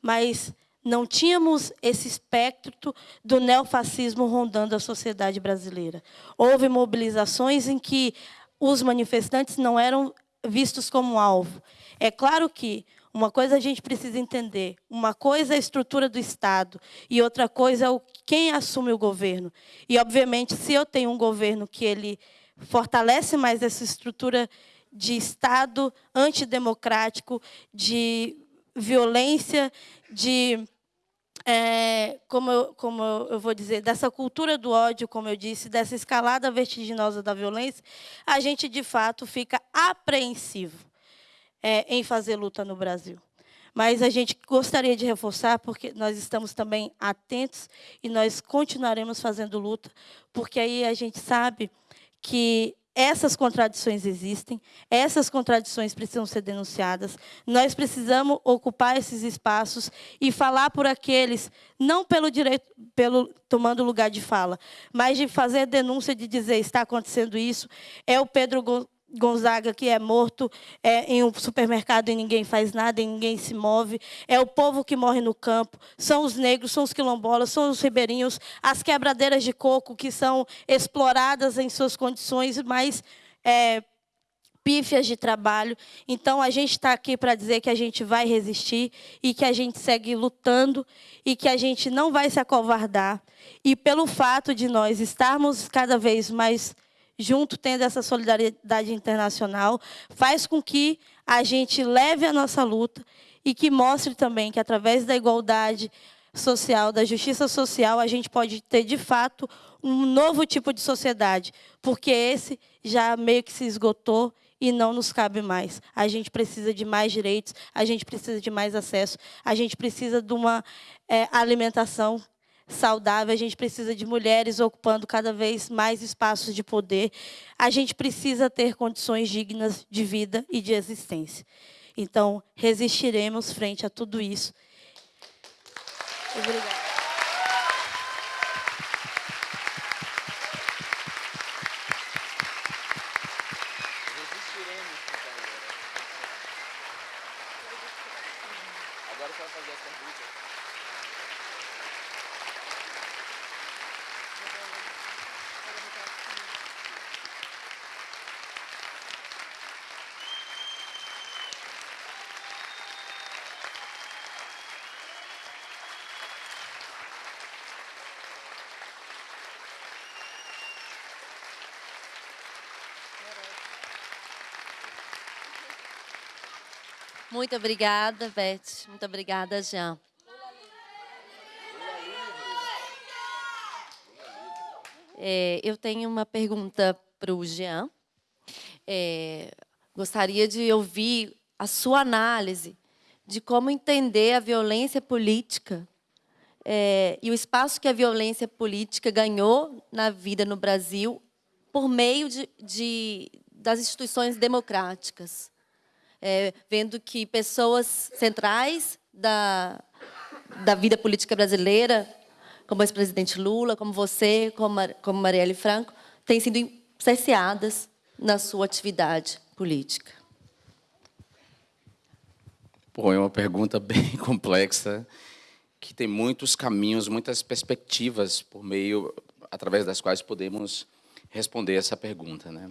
mas não tínhamos esse espectro do neofascismo rondando a sociedade brasileira. Houve mobilizações em que os manifestantes não eram vistos como alvo. É claro que uma coisa a gente precisa entender, uma coisa é a estrutura do Estado e outra coisa é o, quem assume o governo. E, obviamente, se eu tenho um governo que ele fortalece mais essa estrutura de Estado antidemocrático, de violência, de é, como, eu, como eu vou dizer, dessa cultura do ódio, como eu disse, dessa escalada vertiginosa da violência, a gente, de fato, fica apreensivo é, em fazer luta no Brasil. Mas a gente gostaria de reforçar, porque nós estamos também atentos e nós continuaremos fazendo luta, porque aí a gente sabe que essas contradições existem, essas contradições precisam ser denunciadas. Nós precisamos ocupar esses espaços e falar por aqueles, não pelo direito, pelo tomando lugar de fala, mas de fazer denúncia de dizer está acontecendo isso. É o Pedro Gonzaga que é morto é, em um supermercado e ninguém faz nada, e ninguém se move. É o povo que morre no campo. São os negros, são os quilombolas, são os ribeirinhos, as quebradeiras de coco que são exploradas em suas condições mais é, pífias de trabalho. Então, a gente está aqui para dizer que a gente vai resistir e que a gente segue lutando e que a gente não vai se acovardar. E pelo fato de nós estarmos cada vez mais junto tendo essa solidariedade internacional, faz com que a gente leve a nossa luta e que mostre também que, através da igualdade social, da justiça social, a gente pode ter, de fato, um novo tipo de sociedade, porque esse já meio que se esgotou e não nos cabe mais. A gente precisa de mais direitos, a gente precisa de mais acesso, a gente precisa de uma é, alimentação saudável, a gente precisa de mulheres ocupando cada vez mais espaços de poder. A gente precisa ter condições dignas de vida e de existência. Então, resistiremos frente a tudo isso. Obrigada. Muito obrigada, Beth. Muito obrigada, Jean. É, eu tenho uma pergunta para o Jean. É, gostaria de ouvir a sua análise de como entender a violência política é, e o espaço que a violência política ganhou na vida no Brasil por meio de, de das instituições democráticas. É, vendo que pessoas centrais da, da vida política brasileira como o ex-presidente Lula, como você, como, como Marielle Franco, têm sido cerceadas na sua atividade política? Bom, é uma pergunta bem complexa, que tem muitos caminhos, muitas perspectivas por meio, através das quais podemos responder essa pergunta. Né?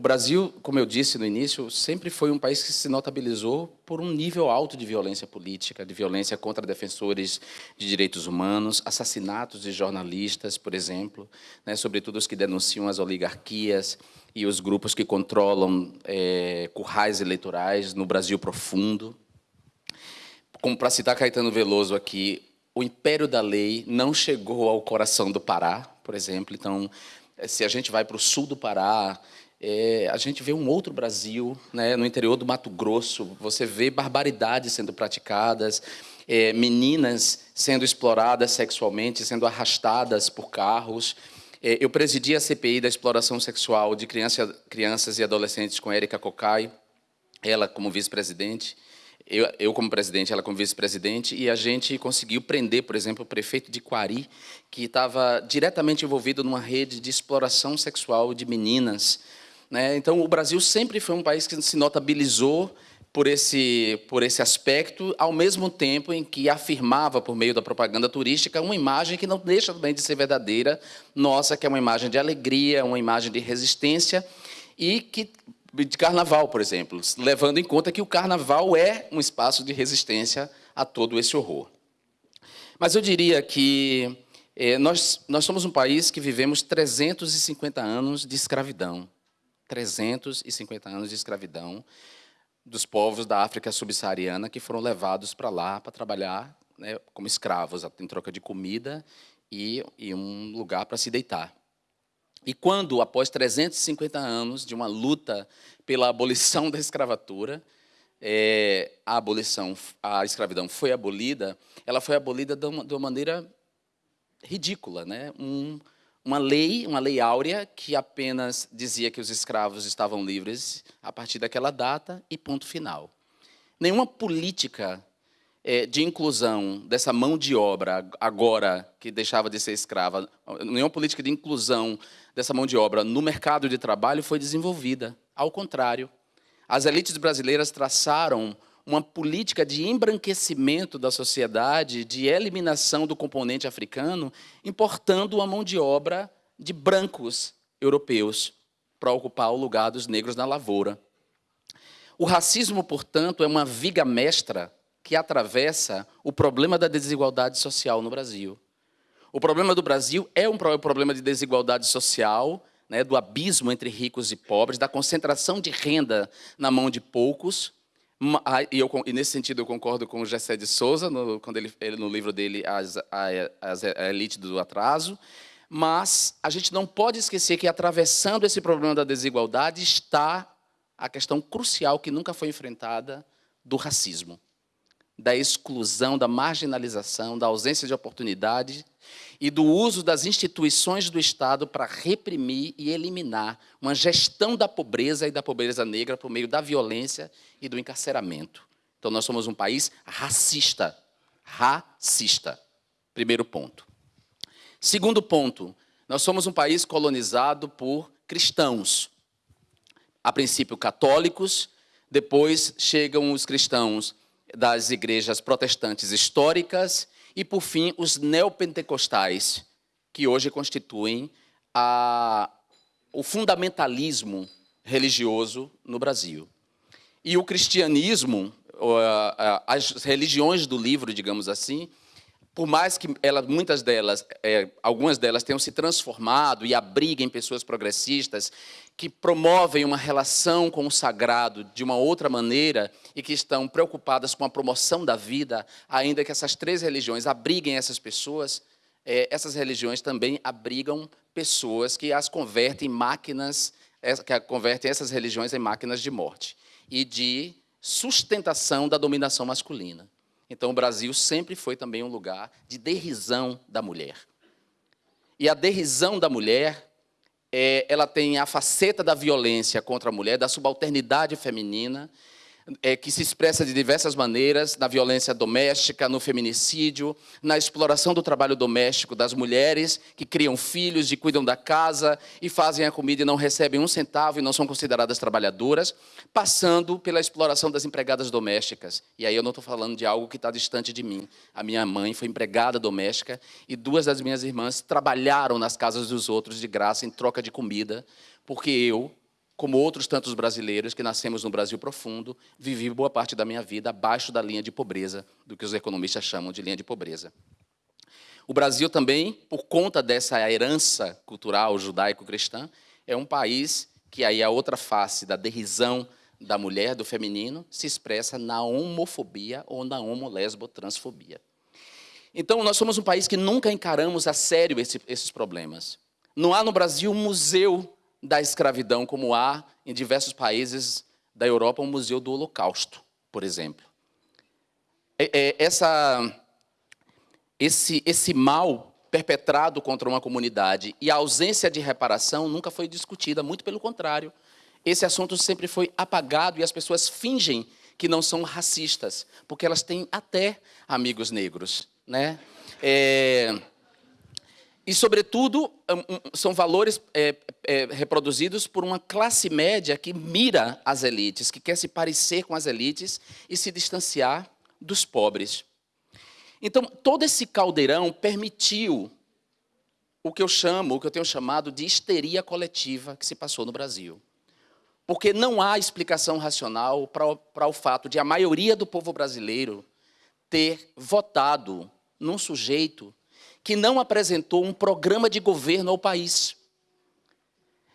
O Brasil, como eu disse no início, sempre foi um país que se notabilizou por um nível alto de violência política, de violência contra defensores de direitos humanos, assassinatos de jornalistas, por exemplo, né, sobretudo os que denunciam as oligarquias e os grupos que controlam é, currais eleitorais no Brasil profundo. Como para citar Caetano Veloso aqui, o império da lei não chegou ao coração do Pará, por exemplo. Então, se a gente vai para o sul do Pará, é, a gente vê um outro Brasil, né, no interior do Mato Grosso, você vê barbaridades sendo praticadas, é, meninas sendo exploradas sexualmente, sendo arrastadas por carros. É, eu presidi a CPI da exploração sexual de criança, crianças e adolescentes com Érica Cocai, ela como vice-presidente, eu, eu, como presidente, ela como vice-presidente, e a gente conseguiu prender, por exemplo, o prefeito de Quari, que estava diretamente envolvido numa rede de exploração sexual de meninas, né? Então, o Brasil sempre foi um país que se notabilizou por esse, por esse aspecto, ao mesmo tempo em que afirmava, por meio da propaganda turística, uma imagem que não deixa também de ser verdadeira, nossa, que é uma imagem de alegria, uma imagem de resistência, e que de carnaval, por exemplo, levando em conta que o carnaval é um espaço de resistência a todo esse horror. Mas eu diria que eh, nós, nós somos um país que vivemos 350 anos de escravidão. 350 anos de escravidão dos povos da África subsaariana que foram levados para lá para trabalhar né, como escravos, em troca de comida e, e um lugar para se deitar. E quando, após 350 anos de uma luta pela abolição da escravatura, é, a abolição, a escravidão foi abolida, ela foi abolida de uma, de uma maneira ridícula, né? Um, uma lei, uma lei áurea, que apenas dizia que os escravos estavam livres a partir daquela data e ponto final. Nenhuma política é, de inclusão dessa mão de obra, agora que deixava de ser escrava, nenhuma política de inclusão dessa mão de obra no mercado de trabalho foi desenvolvida. Ao contrário, as elites brasileiras traçaram uma política de embranquecimento da sociedade, de eliminação do componente africano, importando uma mão de obra de brancos europeus para ocupar o lugar dos negros na lavoura. O racismo, portanto, é uma viga mestra que atravessa o problema da desigualdade social no Brasil. O problema do Brasil é um problema de desigualdade social, né, do abismo entre ricos e pobres, da concentração de renda na mão de poucos, e, eu, e, nesse sentido eu concordo com o Gessé de Souza, no, quando ele, ele, no livro dele, as, a, as, a Elite do Atraso, mas a gente não pode esquecer que atravessando esse problema da desigualdade está a questão crucial que nunca foi enfrentada do racismo, da exclusão, da marginalização, da ausência de oportunidade e do uso das instituições do Estado para reprimir e eliminar uma gestão da pobreza e da pobreza negra por meio da violência e do encarceramento. Então, nós somos um país racista. Racista. Primeiro ponto. Segundo ponto, nós somos um país colonizado por cristãos. A princípio, católicos, depois chegam os cristãos das igrejas protestantes históricas e, por fim, os neopentecostais, que hoje constituem a, o fundamentalismo religioso no Brasil. E o cristianismo, as religiões do livro, digamos assim, por mais que ela, muitas delas, é, algumas delas tenham se transformado e abriguem pessoas progressistas que promovem uma relação com o sagrado de uma outra maneira e que estão preocupadas com a promoção da vida, ainda que essas três religiões abriguem essas pessoas, é, essas religiões também abrigam pessoas que as convertem em máquinas, é, que convertem essas religiões em máquinas de morte e de sustentação da dominação masculina. Então, o Brasil sempre foi também um lugar de derrisão da mulher. E a derrisão da mulher é, ela tem a faceta da violência contra a mulher, da subalternidade feminina, é, que se expressa de diversas maneiras, na violência doméstica, no feminicídio, na exploração do trabalho doméstico das mulheres que criam filhos e cuidam da casa e fazem a comida e não recebem um centavo e não são consideradas trabalhadoras, passando pela exploração das empregadas domésticas. E aí eu não estou falando de algo que está distante de mim. A minha mãe foi empregada doméstica e duas das minhas irmãs trabalharam nas casas dos outros de graça em troca de comida, porque eu, como outros tantos brasileiros que nascemos no Brasil profundo, vivi boa parte da minha vida abaixo da linha de pobreza, do que os economistas chamam de linha de pobreza. O Brasil também, por conta dessa herança cultural judaico-cristã, é um país que aí a outra face da derrisão da mulher, do feminino, se expressa na homofobia ou na homo-lesbo-transfobia. Então, nós somos um país que nunca encaramos a sério esse, esses problemas. Não há no Brasil um museu da escravidão, como há em diversos países da Europa um museu do Holocausto, por exemplo. É, é, essa, esse, esse mal perpetrado contra uma comunidade e a ausência de reparação nunca foi discutida, muito pelo contrário. Esse assunto sempre foi apagado e as pessoas fingem que não são racistas, porque elas têm até amigos negros. Né? É, e, sobretudo, são valores é, é, reproduzidos por uma classe média que mira as elites, que quer se parecer com as elites e se distanciar dos pobres. Então, todo esse caldeirão permitiu o que eu chamo, o que eu tenho chamado de histeria coletiva que se passou no Brasil. Porque não há explicação racional para, para o fato de a maioria do povo brasileiro ter votado num sujeito que não apresentou um programa de governo ao país.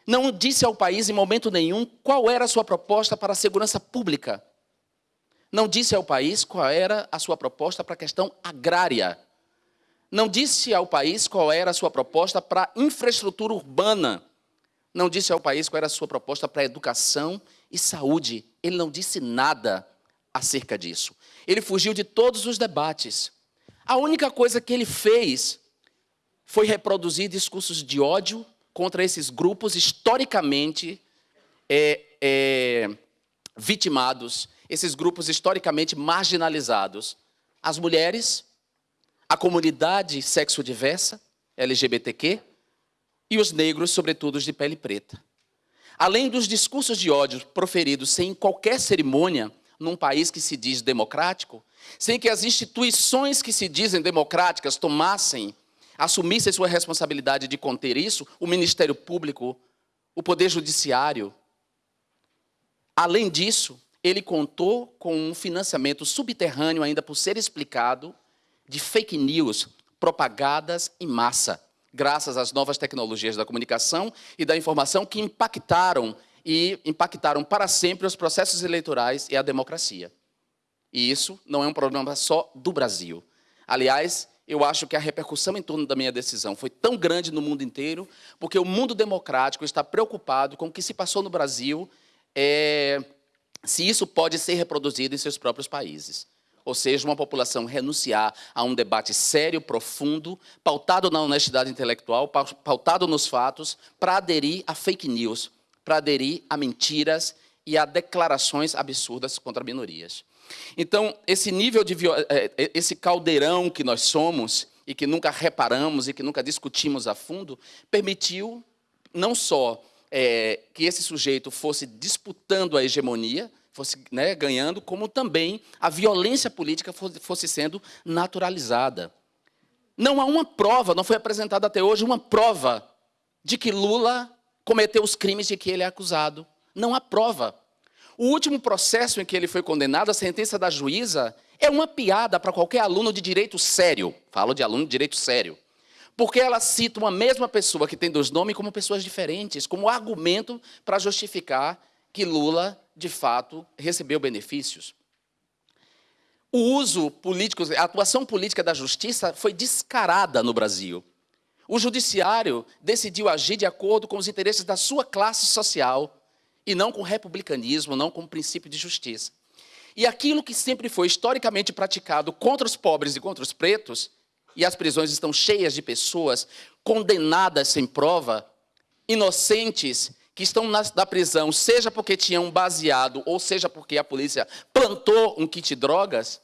Não disse ao país em momento nenhum qual era a sua proposta para a segurança pública. Não disse ao país qual era a sua proposta para a questão agrária. Não disse ao país qual era a sua proposta para a infraestrutura urbana. Não disse ao país qual era a sua proposta para a educação e saúde. Ele não disse nada acerca disso. Ele fugiu de todos os debates. A única coisa que ele fez foi reproduzir discursos de ódio contra esses grupos historicamente é, é, vitimados, esses grupos historicamente marginalizados. As mulheres, a comunidade sexo-diversa, LGBTQ, e os negros, sobretudo os de pele preta. Além dos discursos de ódio proferidos sem qualquer cerimônia, num país que se diz democrático, sem que as instituições que se dizem democráticas tomassem, assumissem sua responsabilidade de conter isso, o Ministério Público, o Poder Judiciário. Além disso, ele contou com um financiamento subterrâneo, ainda por ser explicado, de fake news propagadas em massa, graças às novas tecnologias da comunicação e da informação que impactaram e impactaram para sempre os processos eleitorais e a democracia. E isso não é um problema só do Brasil. Aliás, eu acho que a repercussão em torno da minha decisão foi tão grande no mundo inteiro, porque o mundo democrático está preocupado com o que se passou no Brasil, é, se isso pode ser reproduzido em seus próprios países. Ou seja, uma população renunciar a um debate sério, profundo, pautado na honestidade intelectual, pautado nos fatos, para aderir a fake news, para aderir a mentiras e a declarações absurdas contra minorias. Então, esse nível de é, é, esse caldeirão que nós somos e que nunca reparamos e que nunca discutimos a fundo, permitiu não só é, que esse sujeito fosse disputando a hegemonia, fosse né, ganhando, como também a violência política fosse sendo naturalizada. Não há uma prova, não foi apresentada até hoje uma prova de que Lula cometeu os crimes de que ele é acusado. Não há prova. O último processo em que ele foi condenado, a sentença da juíza, é uma piada para qualquer aluno de direito sério. Falo de aluno de direito sério. Porque ela cita uma mesma pessoa que tem dois nomes como pessoas diferentes, como argumento para justificar que Lula, de fato, recebeu benefícios. O uso político, a atuação política da justiça foi descarada no Brasil. O judiciário decidiu agir de acordo com os interesses da sua classe social e não com republicanismo, não com o princípio de justiça. E aquilo que sempre foi historicamente praticado contra os pobres e contra os pretos, e as prisões estão cheias de pessoas condenadas sem prova, inocentes, que estão na, na prisão, seja porque tinham baseado, ou seja porque a polícia plantou um kit drogas,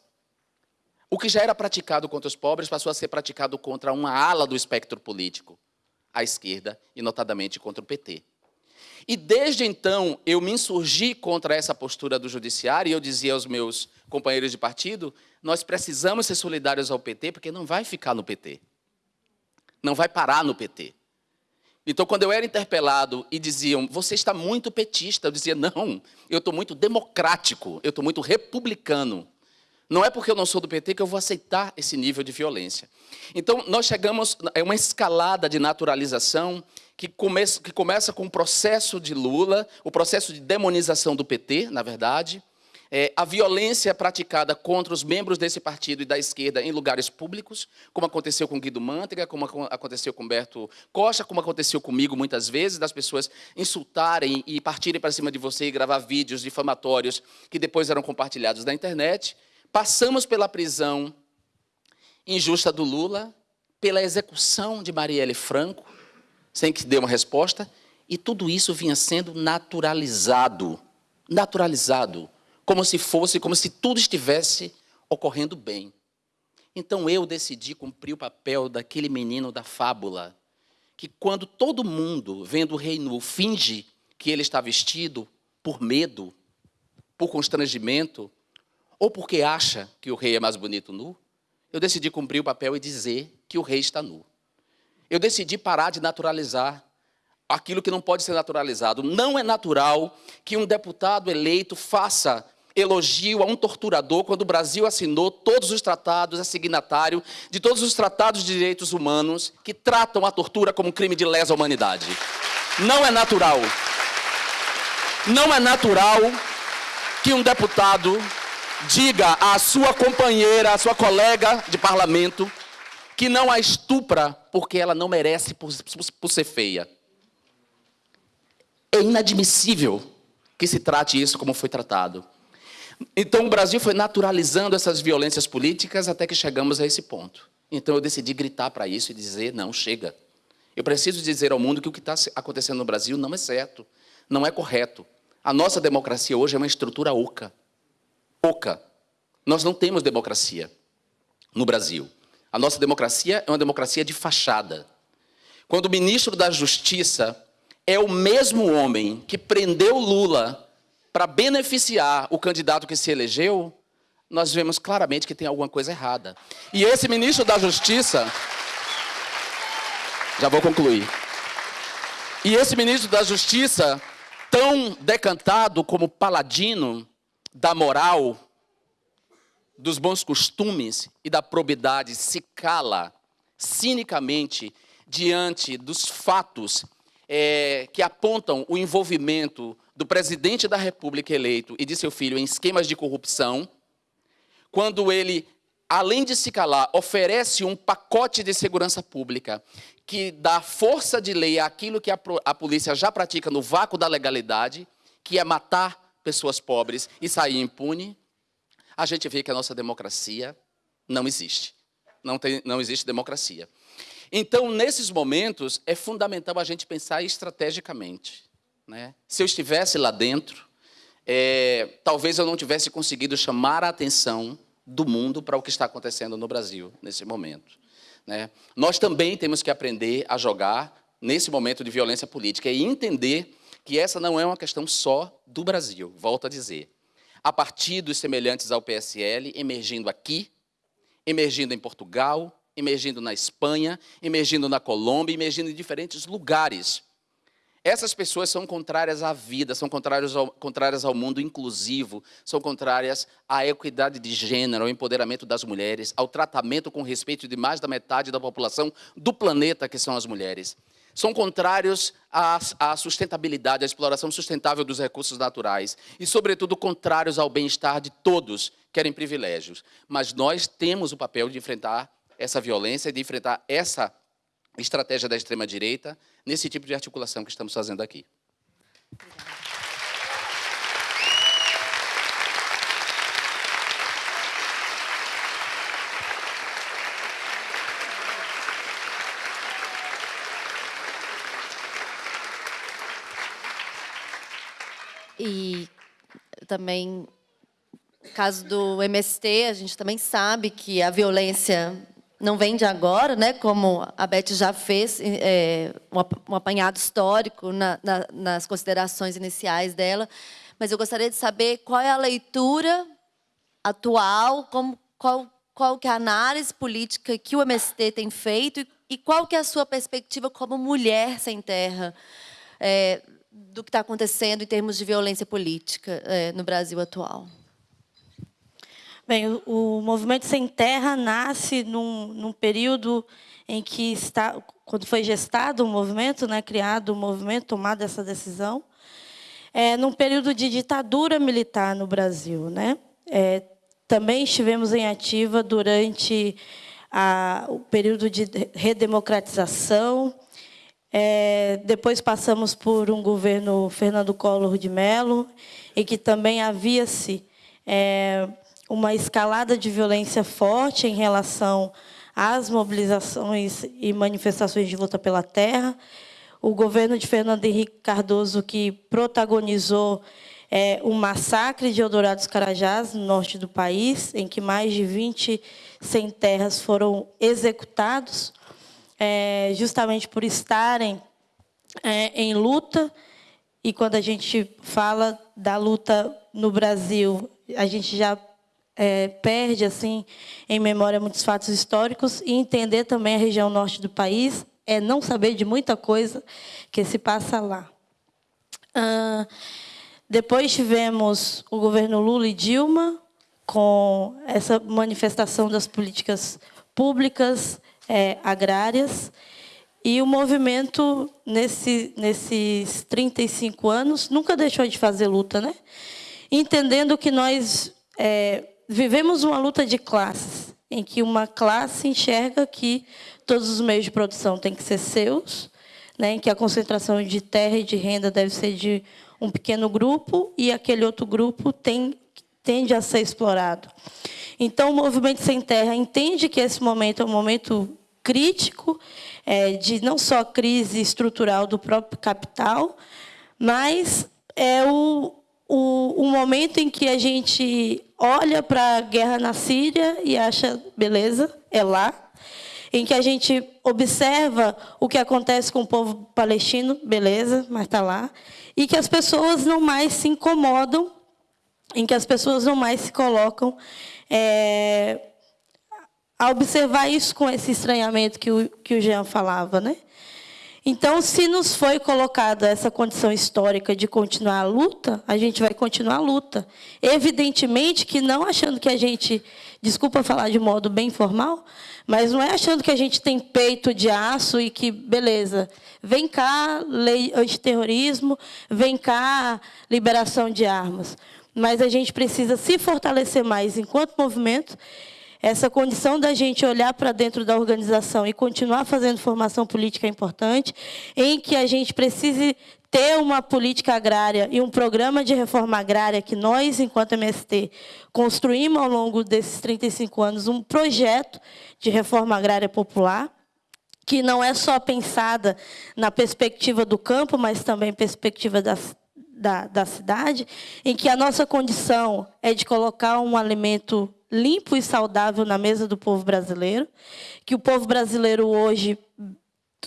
o que já era praticado contra os pobres passou a ser praticado contra uma ala do espectro político, a esquerda, e notadamente contra o PT. E desde então eu me insurgi contra essa postura do judiciário e eu dizia aos meus companheiros de partido: nós precisamos ser solidários ao PT, porque não vai ficar no PT. Não vai parar no PT. Então, quando eu era interpelado e diziam, você está muito petista, eu dizia, não, eu estou muito democrático, eu estou muito republicano. Não é porque eu não sou do PT que eu vou aceitar esse nível de violência. Então, nós chegamos, é uma escalada de naturalização que começa, que começa com o processo de Lula, o processo de demonização do PT, na verdade, é, a violência praticada contra os membros desse partido e da esquerda em lugares públicos, como aconteceu com Guido Mantega, como aconteceu com Humberto Costa, como aconteceu comigo muitas vezes, das pessoas insultarem e partirem para cima de você e gravar vídeos difamatórios que depois eram compartilhados na internet. Passamos pela prisão injusta do Lula, pela execução de Marielle Franco, sem que dê uma resposta, e tudo isso vinha sendo naturalizado, naturalizado, como se fosse, como se tudo estivesse ocorrendo bem. Então eu decidi cumprir o papel daquele menino da fábula, que quando todo mundo, vendo o rei nu, finge que ele está vestido por medo, por constrangimento, ou porque acha que o rei é mais bonito nu, eu decidi cumprir o papel e dizer que o rei está nu eu decidi parar de naturalizar aquilo que não pode ser naturalizado. Não é natural que um deputado eleito faça elogio a um torturador quando o Brasil assinou todos os tratados, é signatário de todos os tratados de direitos humanos que tratam a tortura como um crime de lesa humanidade. Não é natural. Não é natural que um deputado diga à sua companheira, à sua colega de parlamento, que não a estupra porque ela não merece por, por ser feia. É inadmissível que se trate isso como foi tratado. Então o Brasil foi naturalizando essas violências políticas até que chegamos a esse ponto. Então eu decidi gritar para isso e dizer: não, chega. Eu preciso dizer ao mundo que o que está acontecendo no Brasil não é certo, não é correto. A nossa democracia hoje é uma estrutura oca. Oca. Nós não temos democracia no Brasil. A nossa democracia é uma democracia de fachada. Quando o ministro da Justiça é o mesmo homem que prendeu Lula para beneficiar o candidato que se elegeu, nós vemos claramente que tem alguma coisa errada. E esse ministro da Justiça. Já vou concluir. E esse ministro da Justiça, tão decantado como paladino da moral, dos bons costumes e da probidade se cala cinicamente diante dos fatos é, que apontam o envolvimento do presidente da República eleito e de seu filho em esquemas de corrupção, quando ele, além de se calar, oferece um pacote de segurança pública que dá força de lei àquilo que a, a polícia já pratica no vácuo da legalidade, que é matar pessoas pobres e sair impune, a gente vê que a nossa democracia não existe. Não, tem, não existe democracia. Então, nesses momentos, é fundamental a gente pensar estrategicamente. Né? Se eu estivesse lá dentro, é, talvez eu não tivesse conseguido chamar a atenção do mundo para o que está acontecendo no Brasil, nesse momento. Né? Nós também temos que aprender a jogar nesse momento de violência política e entender que essa não é uma questão só do Brasil, volto a dizer a partidos semelhantes ao PSL, emergindo aqui, emergindo em Portugal, emergindo na Espanha, emergindo na Colômbia, emergindo em diferentes lugares. Essas pessoas são contrárias à vida, são contrárias ao, contrárias ao mundo inclusivo, são contrárias à equidade de gênero, ao empoderamento das mulheres, ao tratamento com respeito de mais da metade da população do planeta, que são as mulheres. São contrários à, sustentabilidade, à exploração sustentável dos recursos naturais e, sobretudo, contrários ao bem-estar de todos, querem privilégios. Mas nós temos o papel de enfrentar essa violência, de enfrentar essa estratégia da extrema-direita nesse tipo de articulação que estamos fazendo aqui. E também, caso do MST, a gente também sabe que a violência não vem de agora, né, como a Beth já fez, é, um apanhado histórico na, na, nas considerações iniciais dela, mas eu gostaria de saber qual é a leitura atual, como, qual, qual que é a análise política que o MST tem feito e, e qual que é a sua perspectiva como mulher sem terra? É, do que está acontecendo em termos de violência política é, no Brasil atual. Bem, o, movimento Sem Terra nasce num, num período em que está, quando foi gestado o movimento, né, criado o movimento, tomada essa decisão, é, num período de ditadura militar no Brasil. Né? É, também estivemos em ativa durante a, o período de redemocratização. É, depois passamos por um governo Fernando Collor de Mello, em que também havia-se é, uma escalada de violência forte em relação às mobilizações e manifestações de luta pela terra. O governo de Fernando Henrique Cardoso, que protagonizou é, o massacre de Eldorado dos Carajás, no norte do país, em que mais de 20 sem terras foram executados, é, justamente por estarem é, em luta. E quando a gente fala da luta no Brasil, a gente já é, perde assim em memória muitos fatos históricos e entender também a região norte do país é não saber de muita coisa que se passa lá. Ah, depois tivemos o governo Lula e Dilma com essa manifestação das políticas públicas é, agrárias e o movimento nesse, nesses 35 anos nunca deixou de fazer luta, né? Entendendo que nós é, vivemos uma luta de classes, em que uma classe enxerga que todos os meios de produção têm que ser seus, né, em que a concentração de terra e de renda deve ser de um pequeno grupo e aquele outro grupo tem, tende a ser explorado. Então, o Movimento Sem Terra entende que esse momento é um momento crítico, é, de não só crise estrutural do próprio capital, mas é o, o, o momento em que a gente olha para a guerra na Síria e acha, beleza, é lá. Em que a gente observa o que acontece com o povo palestino, beleza, mas está lá. E que as pessoas não mais se incomodam, em que as pessoas não mais se colocam é, a observar isso com esse estranhamento que o, que o Jean falava. Né? Então, se nos foi colocada essa condição histórica de continuar a luta, a gente vai continuar a luta. Evidentemente que não achando que a gente, desculpa falar de modo bem formal, mas não é achando que a gente tem peito de aço e que, beleza, vem cá lei antiterrorismo, vem cá liberação de armas. Mas a gente precisa se fortalecer mais enquanto movimento essa condição da gente olhar para dentro da organização e continuar fazendo formação política é importante, em que a gente precise ter uma política agrária e um programa de reforma agrária que nós, enquanto MST, construímos ao longo desses 35 anos um projeto de reforma agrária popular, que não é só pensada na perspectiva do campo, mas também perspectiva da, da, da cidade, em que a nossa condição é de colocar um alimento limpo e saudável na mesa do povo brasileiro, que o povo brasileiro hoje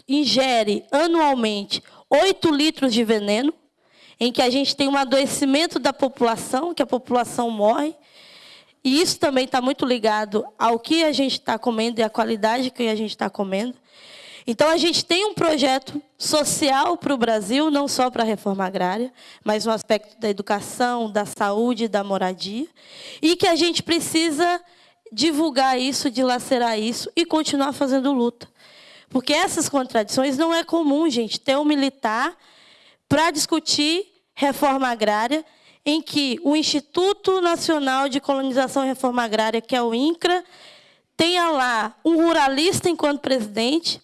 ingere anualmente 8 litros de veneno, em que a gente tem um adoecimento da população, que a população morre, e isso também está muito ligado ao que a gente está comendo e à qualidade que a gente está comendo. Então, a gente tem um projeto social para o Brasil, não só para a reforma agrária, mas no aspecto da educação, da saúde, da moradia, e que a gente precisa divulgar isso, dilacerar isso e continuar fazendo luta. Porque essas contradições não é comum, gente, ter um militar para discutir reforma agrária, em que o Instituto Nacional de Colonização e Reforma Agrária, que é o INCRA, tenha lá um ruralista enquanto presidente,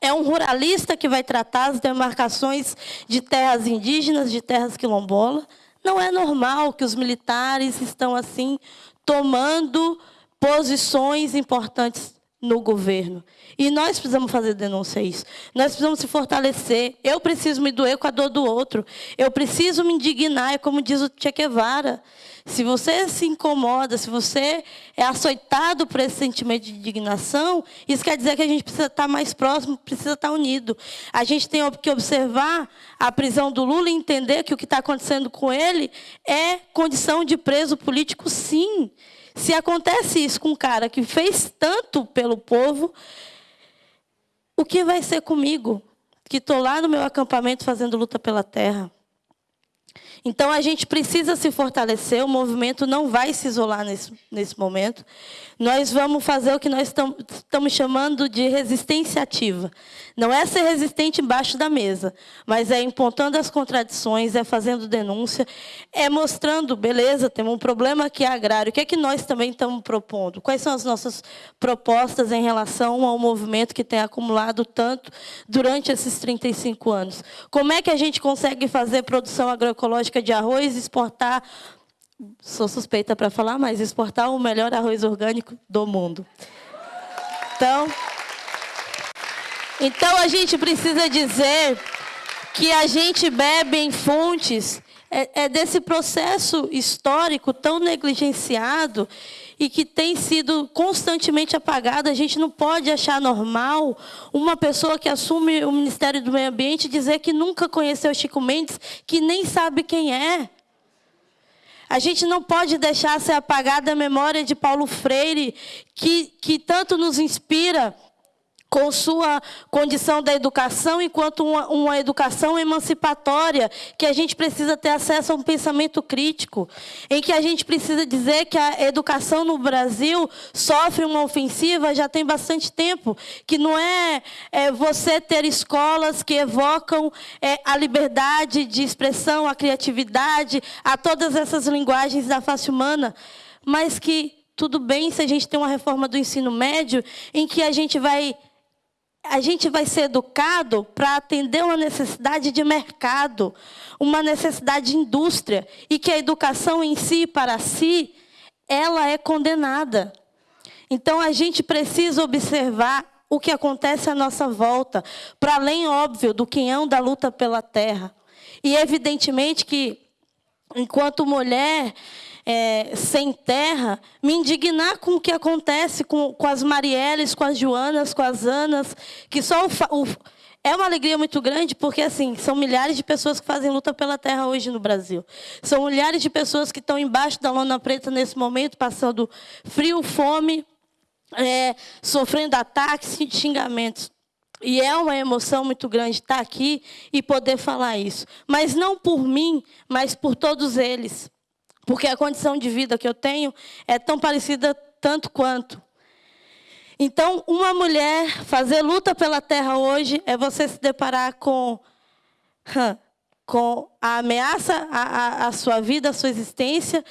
é um ruralista que vai tratar as demarcações de terras indígenas, de terras quilombolas. Não é normal que os militares estão assim tomando posições importantes no governo. E nós precisamos fazer denúncia a isso. Nós precisamos se fortalecer. Eu preciso me doer com a dor do outro. Eu preciso me indignar, é como diz o Che Guevara. Se você se incomoda, se você é açoitado por esse sentimento de indignação, isso quer dizer que a gente precisa estar mais próximo, precisa estar unido. A gente tem que observar a prisão do Lula e entender que o que está acontecendo com ele é condição de preso político, sim. Se acontece isso com um cara que fez tanto pelo povo, o que vai ser comigo? Que estou lá no meu acampamento fazendo luta pela terra. Então a gente precisa se fortalecer, o movimento não vai se isolar nesse, nesse momento. Nós vamos fazer o que nós estamos chamando de resistência ativa. Não é ser resistente embaixo da mesa, mas é impontando as contradições, é fazendo denúncia, é mostrando, beleza, temos um problema aqui agrário, o que é que nós também estamos propondo? Quais são as nossas propostas em relação ao movimento que tem acumulado tanto durante esses 35 anos? Como é que a gente consegue fazer produção agroecológica de arroz exportar sou suspeita para falar, mas exportar o melhor arroz orgânico do mundo. Então, então a gente precisa dizer que a gente bebe em fontes é, é desse processo histórico tão negligenciado e que tem sido constantemente apagado. A gente não pode achar normal uma pessoa que assume o Ministério do Meio Ambiente dizer que nunca conheceu Chico Mendes, que nem sabe quem é. A gente não pode deixar ser apagada a memória de Paulo Freire, que, que tanto nos inspira com sua condição da educação, enquanto uma, uma, educação emancipatória, que a gente precisa ter acesso a um pensamento crítico, em que a gente precisa dizer que a educação no Brasil sofre uma ofensiva já tem bastante tempo, que não é, é você ter escolas que evocam é, a liberdade de expressão, a criatividade, a todas essas linguagens da face humana, mas que tudo bem se a gente tem uma reforma do ensino médio em que a gente vai a gente vai ser educado para atender uma necessidade de mercado, uma necessidade de indústria, e que a educação em si, para si, ela é condenada. Então, a gente precisa observar o que acontece à nossa volta, para além, óbvio, do quinhão da luta pela terra. E, evidentemente, que, enquanto mulher, é, sem terra, me indignar com o que acontece com, com as Marielles, com as Joanas, com as Anas, que só o, o, é uma alegria muito grande, porque assim são milhares de pessoas que fazem luta pela terra hoje no Brasil. São milhares de pessoas que estão embaixo da lona preta nesse momento, passando frio, fome, é, sofrendo ataques e xingamentos. E é uma emoção muito grande estar aqui e poder falar isso. Mas não por mim, mas por todos eles. Porque a condição de vida que eu tenho é tão parecida tanto quanto. Então, uma mulher fazer luta pela terra hoje é você se deparar com, com a ameaça à, à sua vida, à sua existência,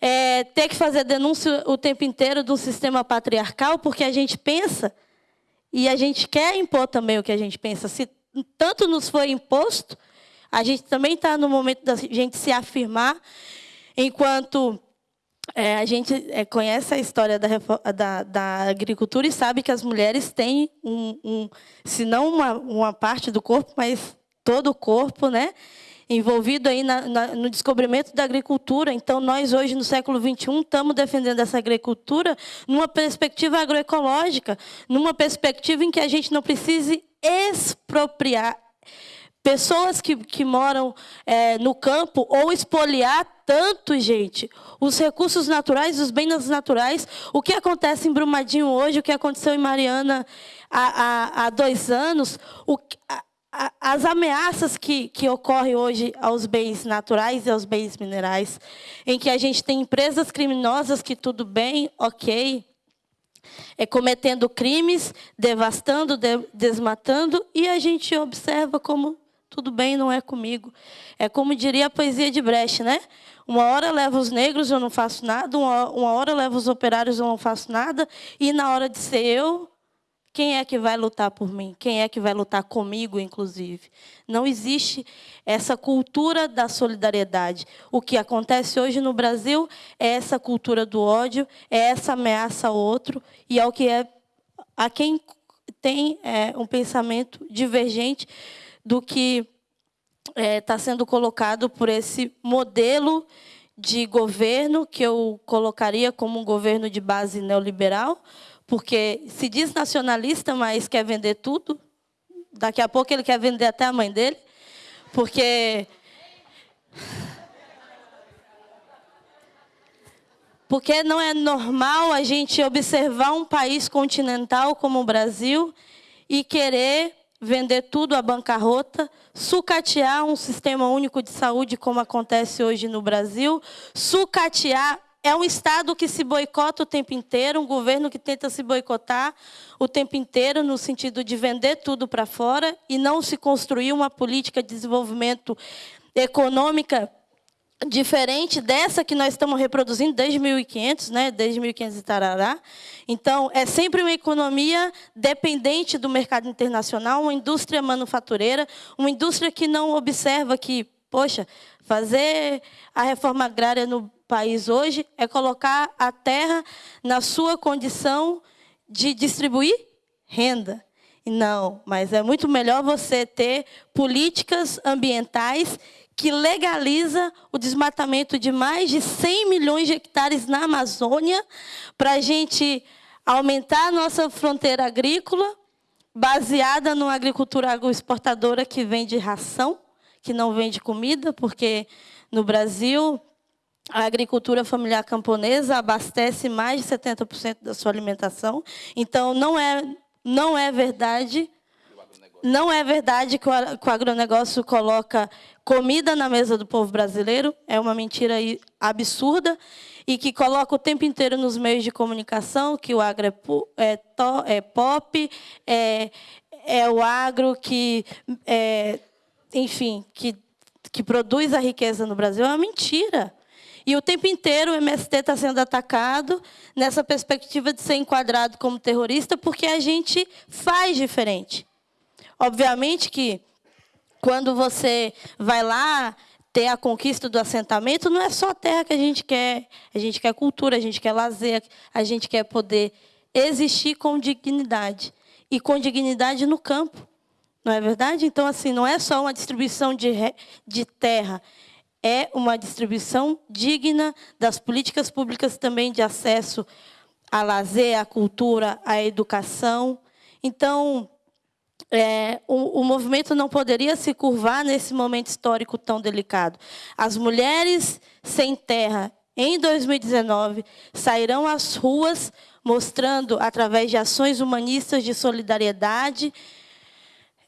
é, ter que fazer denúncia o tempo inteiro de um sistema patriarcal, porque a gente pensa e a gente quer impor também o que a gente pensa. Se tanto nos foi imposto, a gente também está no momento da gente se afirmar Enquanto é, a gente é, conhece a história da, da, da, agricultura e sabe que as mulheres têm, um, um, se não uma, uma, parte do corpo, mas todo o corpo, né? envolvido aí na, na, no descobrimento da agricultura. Então, nós hoje, no século XXI, estamos defendendo essa agricultura numa perspectiva agroecológica, numa perspectiva em que a gente não precise expropriar pessoas que, que moram é, no campo ou expoliar tanto, gente, os recursos naturais, os bens naturais. O que acontece em Brumadinho hoje, o que aconteceu em Mariana há, há, há dois anos, o, a, as ameaças que, que ocorrem hoje aos bens naturais e aos bens minerais, em que a gente tem empresas criminosas que tudo bem, ok, é, cometendo crimes, devastando, de, desmatando, e a gente observa como tudo bem, não é comigo. É como diria a poesia de Brecht, né? Uma hora leva os negros, eu não faço nada, uma, hora leva os operários, eu não faço nada, e na hora de ser eu, quem é que vai lutar por mim? Quem é que vai lutar comigo, inclusive? Não existe essa cultura da solidariedade. O que acontece hoje no Brasil é essa cultura do ódio, é essa ameaça ao outro, e ao que é a quem tem é, um pensamento divergente do que está é, tá sendo colocado por esse modelo de governo que eu colocaria como um governo de base neoliberal, porque se diz nacionalista, mas quer vender tudo. Daqui a pouco ele quer vender até a mãe dele, porque porque não é normal a gente observar um país continental como o Brasil e querer vender tudo à bancarrota, sucatear um sistema único de saúde como acontece hoje no Brasil, sucatear é um Estado que se boicota o tempo inteiro, um governo que tenta se boicotar o tempo inteiro, no sentido de vender tudo para fora e não se construir uma política de desenvolvimento econômica diferente dessa que nós estamos reproduzindo desde 1500, né? desde 1500 e tarará. Então, é sempre uma economia dependente do mercado internacional, uma indústria manufatureira, uma indústria que não observa que, poxa, fazer a reforma agrária no país hoje é colocar a terra na sua condição de distribuir renda. Não, mas é muito melhor você ter políticas ambientais que legaliza o desmatamento de mais de 100 milhões de hectares na Amazônia para a gente aumentar a nossa fronteira agrícola baseada numa agricultura agroexportadora que vende ração, que não vende comida, porque no Brasil a agricultura familiar camponesa abastece mais de 70% da sua alimentação. Então, não é, não é verdade não é verdade que o agronegócio coloca comida na mesa do povo brasileiro. É uma mentira absurda. E que coloca o tempo inteiro nos meios de comunicação que o agro é, é, é pop, é, é o agro que, é, enfim, que, que produz a riqueza no Brasil. É uma mentira. E o tempo inteiro o MST está sendo atacado nessa perspectiva de ser enquadrado como terrorista, porque a gente faz diferente. Obviamente que quando você vai lá ter a conquista do assentamento, não é só terra que a gente quer. A gente quer cultura, a gente quer lazer, a gente quer poder existir com dignidade. E com dignidade no campo. Não é verdade? Então, assim, não é só uma distribuição de, de terra, é uma distribuição digna das políticas públicas também de acesso a lazer, à cultura, à educação. Então, é, o, o, movimento não poderia se curvar nesse momento histórico tão delicado. As mulheres sem terra, em 2019, sairão às ruas mostrando, através de ações humanistas de solidariedade,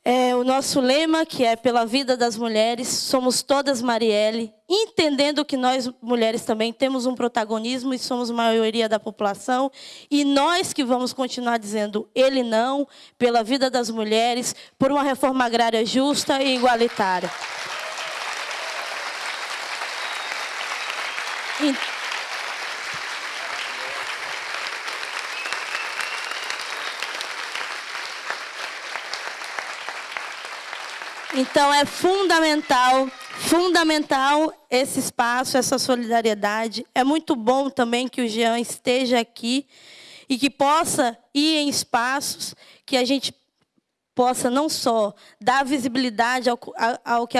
é, o nosso lema, que é pela vida das mulheres, somos todas Marielle, entendendo que nós, mulheres, também temos um protagonismo e somos maioria da população, e nós que vamos continuar dizendo ele não, pela vida das mulheres, por uma reforma agrária justa e igualitária. Então, Então é fundamental, fundamental esse espaço, essa solidariedade. É muito bom também que o Jean esteja aqui e que possa ir em espaços que a gente possa não só dar visibilidade ao, ao, que,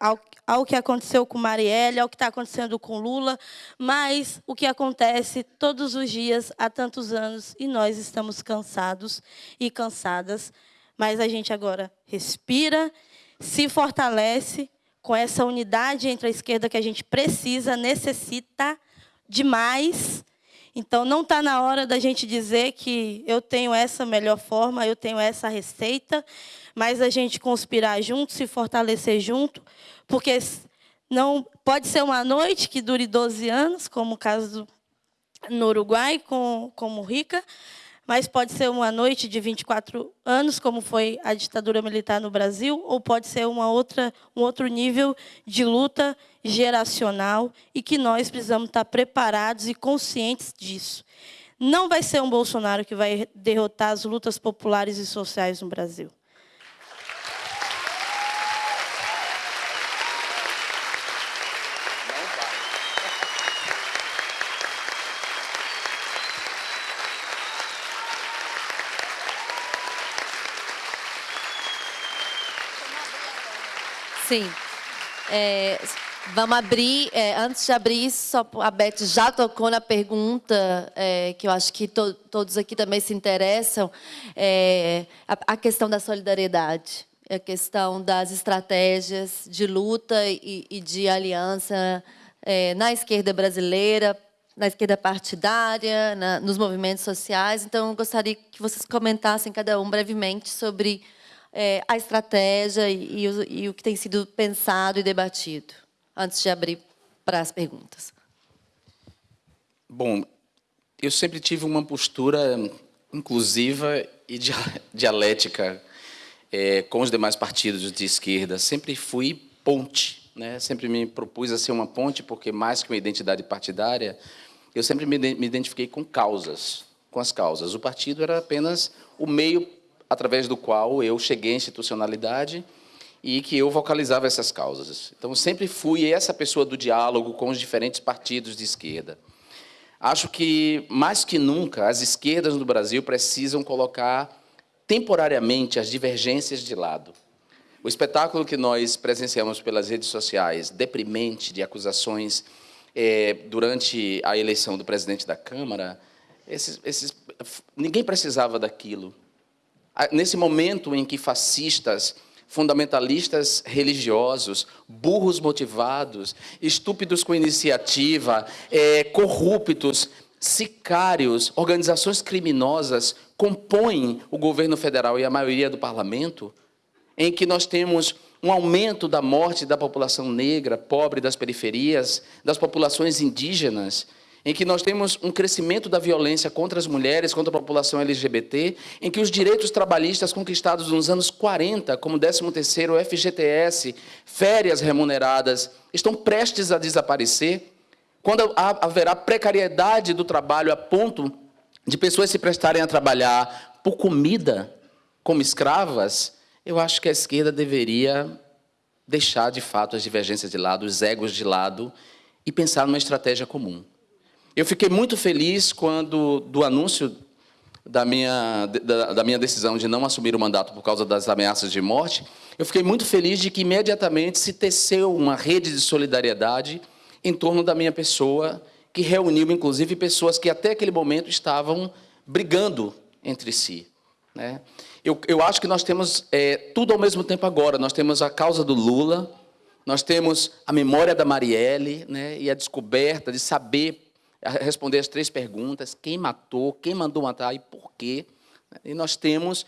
ao, ao que aconteceu com Marielle, ao que está acontecendo com Lula, mas o que acontece todos os dias há tantos anos e nós estamos cansados e cansadas, mas a gente agora respira se fortalece com essa unidade entre a esquerda que a gente precisa, necessita demais. Então, não está na hora da gente dizer que eu tenho essa melhor forma, eu tenho essa receita, mas a gente conspirar junto, se fortalecer junto, porque não pode ser uma noite que dure 12 anos, como o caso no Uruguai, com, como Rica, mas pode ser uma noite de 24 anos, como foi a ditadura militar no Brasil, ou pode ser uma outra, um outro nível de luta geracional e que nós precisamos estar preparados e conscientes disso. Não vai ser um Bolsonaro que vai derrotar as lutas populares e sociais no Brasil. Sim. É, vamos abrir, é, antes de abrir, só a Beth já tocou na pergunta, é, que eu acho que to, todos aqui também se interessam, é, a, a, questão da solidariedade, a questão das estratégias de luta e, e de aliança é, na esquerda brasileira, na esquerda partidária, na, nos movimentos sociais. Então, eu gostaria que vocês comentassem, cada um, brevemente, sobre é, a estratégia e, e, o, e o que tem sido pensado e debatido, antes de abrir para as perguntas. Bom, eu sempre tive uma postura inclusiva e dialética é, com os demais partidos de esquerda. Sempre fui ponte, né? sempre me propus a ser uma ponte, porque mais que uma identidade partidária, eu sempre me identifiquei com causas, com as causas. O partido era apenas o meio através do qual eu cheguei à institucionalidade e que eu vocalizava essas causas. Então, sempre fui essa pessoa do diálogo com os diferentes partidos de esquerda. Acho que, mais que nunca, as esquerdas no Brasil precisam colocar temporariamente as divergências de lado. O espetáculo que nós presenciamos pelas redes sociais, deprimente, de acusações é, durante a eleição do presidente da Câmara, esses, esses, ninguém precisava daquilo nesse momento em que fascistas, fundamentalistas religiosos, burros motivados, estúpidos com iniciativa, é, corruptos, sicários, organizações criminosas compõem o governo federal e a maioria do parlamento, em que nós temos um aumento da morte da população negra, pobre das periferias, das populações indígenas, em que nós temos um crescimento da violência contra as mulheres, contra a população LGBT, em que os direitos trabalhistas conquistados nos anos 40, como 13º FGTS, férias remuneradas, estão prestes a desaparecer, quando haverá precariedade do trabalho a ponto de pessoas se prestarem a trabalhar por comida, como escravas, eu acho que a esquerda deveria deixar, de fato, as divergências de lado, os egos de lado, e pensar numa estratégia comum. Eu fiquei muito feliz quando, do anúncio da minha, da, da, minha decisão de não assumir o mandato por causa das ameaças de morte, eu fiquei muito feliz de que imediatamente se teceu uma rede de solidariedade em torno da minha pessoa, que reuniu, inclusive, pessoas que até aquele momento estavam brigando entre si. Né? Eu, eu acho que nós temos é, tudo ao mesmo tempo agora. Nós temos a causa do Lula, nós temos a memória da Marielle né, e a descoberta de saber responder as três perguntas: quem matou, quem mandou matar e por quê. E nós temos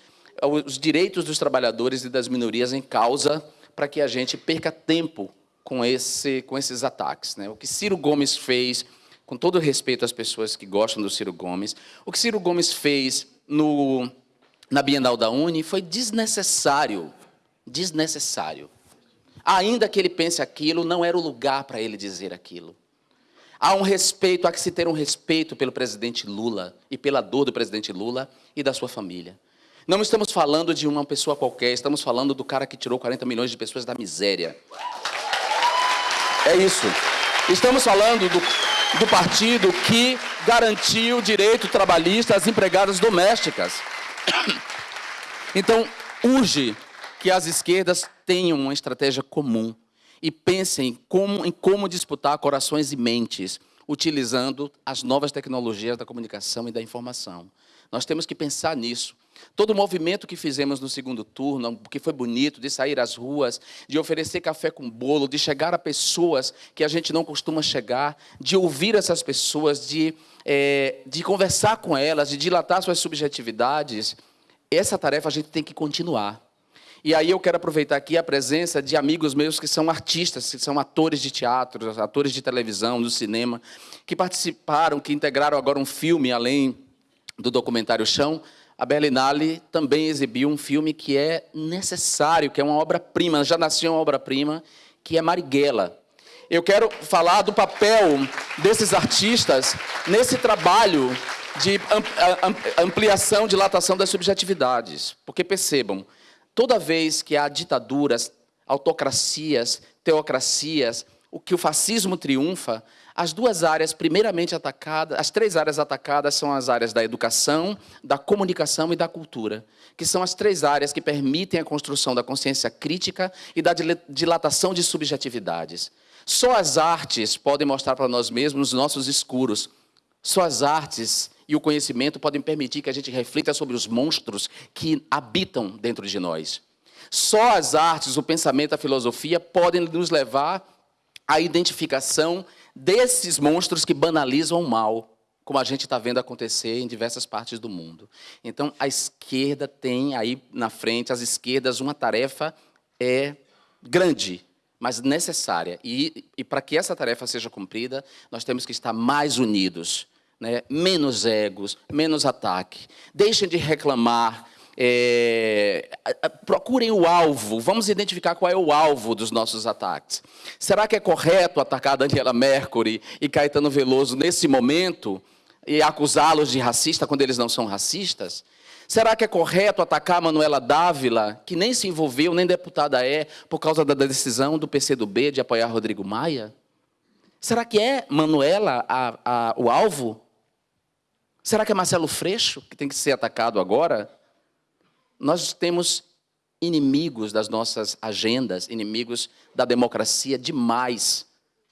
os direitos dos trabalhadores e das minorias em causa para que a gente perca tempo com, esse, com esses ataques. Né? O que Ciro Gomes fez, com todo respeito às pessoas que gostam do Ciro Gomes, o que Ciro Gomes fez no, na Bienal da Uni foi desnecessário. Desnecessário. Ainda que ele pense aquilo, não era o lugar para ele dizer aquilo. Há um respeito, há que se ter um respeito pelo presidente Lula e pela dor do presidente Lula e da sua família. Não estamos falando de uma pessoa qualquer, estamos falando do cara que tirou 40 milhões de pessoas da miséria. É isso. Estamos falando do, do partido que garantiu o direito trabalhista às empregadas domésticas. Então, urge que as esquerdas tenham uma estratégia comum e pensem como, em como disputar corações e mentes, utilizando as novas tecnologias da comunicação e da informação. Nós temos que pensar nisso. Todo o movimento que fizemos no segundo turno, que foi bonito, de sair às ruas, de oferecer café com bolo, de chegar a pessoas que a gente não costuma chegar, de ouvir essas pessoas, de, é, de conversar com elas, de dilatar suas subjetividades, essa tarefa a gente tem que continuar. E aí eu quero aproveitar aqui a presença de amigos meus que são artistas, que são atores de teatro, atores de televisão, do cinema, que participaram, que integraram agora um filme além do documentário Chão, a Berlinale também exibiu um filme que é necessário, que é uma obra-prima, já nasceu uma obra-prima, que é Marighella. Eu quero falar do papel desses artistas nesse trabalho de ampliação, dilatação das subjetividades. Porque percebam, toda vez que há ditaduras, autocracias, teocracias, o que o fascismo triunfa, as duas áreas primeiramente atacadas, as três áreas atacadas são as áreas da educação, da comunicação e da cultura, que são as três áreas que permitem a construção da consciência crítica e da dilatação de subjetividades. Só as artes podem mostrar para nós mesmos os nossos escuros. Só as artes e o conhecimento podem permitir que a gente reflita sobre os monstros que habitam dentro de nós. Só as artes, o pensamento, a filosofia podem nos levar à identificação desses monstros que banalizam o mal, como a gente está vendo acontecer em diversas partes do mundo. Então, a esquerda tem aí na frente, as esquerdas, uma tarefa é grande, mas necessária. E, e para que essa tarefa seja cumprida, nós temos que estar mais unidos, né? menos egos, menos ataque. Deixem de reclamar, é, procurem o alvo, vamos identificar qual é o alvo dos nossos ataques. Será que é correto atacar Daniela Mercury e Caetano Veloso nesse momento e acusá-los de racista quando eles não são racistas? Será que é correto atacar Manuela Dávila, que nem se envolveu, nem deputada é, por causa da decisão do PCdoB de apoiar Rodrigo Maia? Será que é Manuela a, a, o alvo? Será que é Marcelo Freixo que tem que ser atacado agora? Nós temos inimigos das nossas agendas, inimigos da democracia demais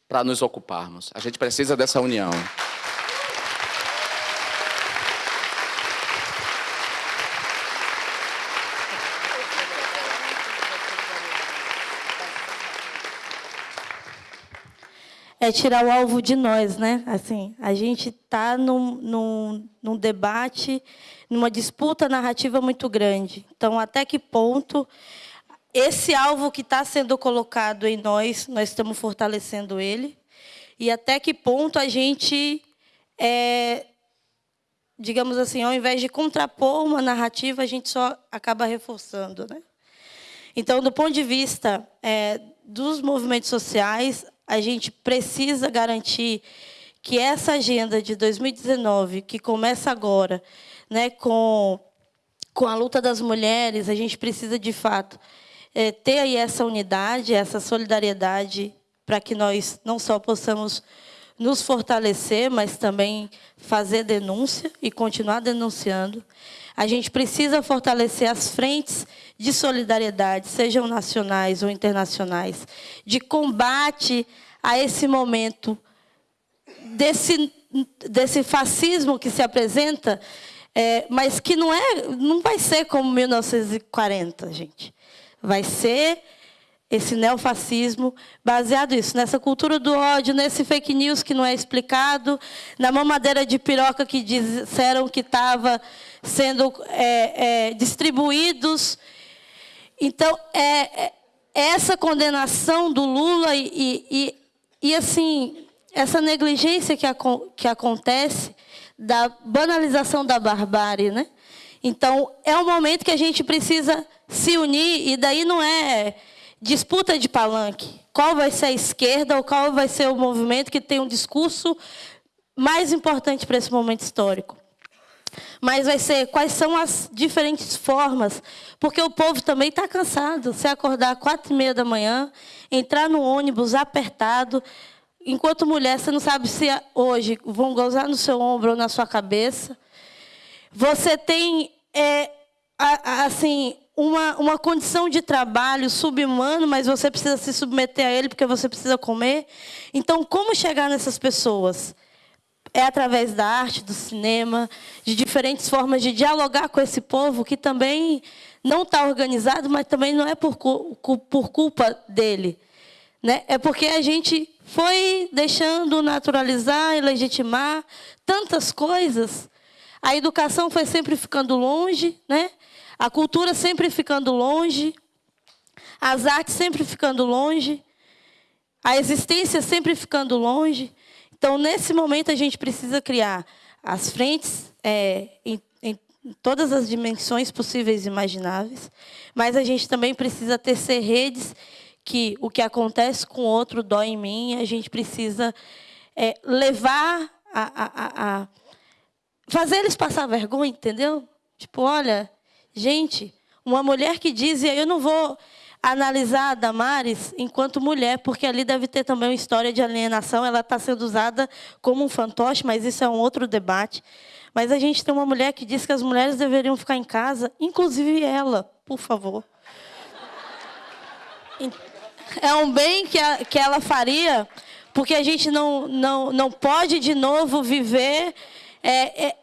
para nos ocuparmos. A gente precisa dessa união. É tirar o alvo de nós, né? Assim, a gente está num, num, num debate, numa disputa narrativa muito grande. Então, até que ponto esse alvo que está sendo colocado em nós, nós estamos fortalecendo ele, e até que ponto a gente, é, digamos assim, ao invés de contrapor uma narrativa, a gente só acaba reforçando. Né? Então, do ponto de vista é, dos movimentos sociais, a gente precisa garantir que essa agenda de 2019, que começa agora, né, com, com a luta das mulheres, a gente precisa, de fato, é, ter aí essa unidade, essa solidariedade, para que nós não só possamos nos fortalecer, mas também fazer denúncia e continuar denunciando. A gente precisa fortalecer as frentes de solidariedade, sejam nacionais ou internacionais, de combate a esse momento desse, desse fascismo que se apresenta, é, mas que não, é, não vai ser como 1940, gente. Vai ser esse neofascismo baseado nisso, nessa cultura do ódio, nesse fake news que não é explicado, na mamadeira de piroca que disseram que estava sendo é, é, distribuídos. Então, é, é essa condenação do Lula e, e, e, assim, essa negligência que, que acontece da banalização da barbárie, né? Então, é um momento que a gente precisa se unir, e daí não é disputa de palanque. Qual vai ser a esquerda ou qual vai ser o movimento que tem um discurso mais importante para esse momento histórico? Mas vai ser quais são as diferentes formas, porque o povo também está cansado. Se acordar às quatro e meia da manhã, entrar no ônibus apertado, enquanto mulher, você não sabe se hoje vão gozar no seu ombro ou na sua cabeça. Você tem, é, assim, uma, uma condição de trabalho subhumano, mas você precisa se submeter a ele porque você precisa comer. Então, como chegar nessas pessoas? é através da arte, do cinema, de diferentes formas de dialogar com esse povo que também não está organizado, mas também não é por, por culpa dele. Né? É porque a gente foi deixando naturalizar e legitimar tantas coisas. A educação foi sempre ficando longe, né? A cultura sempre ficando longe, as artes sempre ficando longe, a existência sempre ficando longe. Então, nesse momento, a gente precisa criar as frentes é, em, em todas as dimensões possíveis e imagináveis, mas a gente também precisa tecer redes que o que acontece com o outro dói em mim, a gente precisa é, levar a, a, a, fazer eles passar vergonha, entendeu? Tipo, olha, gente, uma mulher que diz, e eu não vou analisar a Damares enquanto mulher, porque ali deve ter também uma história de alienação, ela está sendo usada como um fantoche, mas isso é um outro debate. Mas a gente tem uma mulher que diz que as mulheres deveriam ficar em casa, inclusive ela, por favor. É um bem que, a, que ela faria, porque a gente não, não, não pode de novo viver é, é,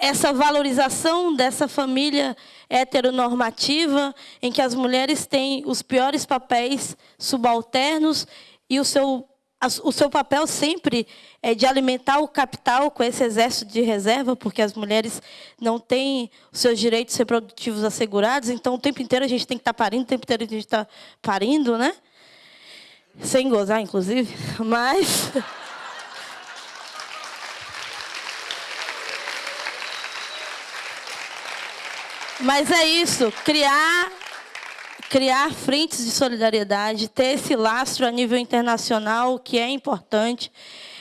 essa valorização dessa família heteronormativa, em que as mulheres têm os piores papéis subalternos e o seu, o seu papel sempre é de alimentar o capital com esse exército de reserva, porque as mulheres não têm os seus direitos reprodutivos assegurados, então o tempo inteiro a gente tem que estar parindo, o tempo inteiro a gente está parindo, né? Sem gozar, inclusive, mas... Mas é isso, criar, criar frentes de solidariedade, ter esse lastro a nível internacional, que é importante.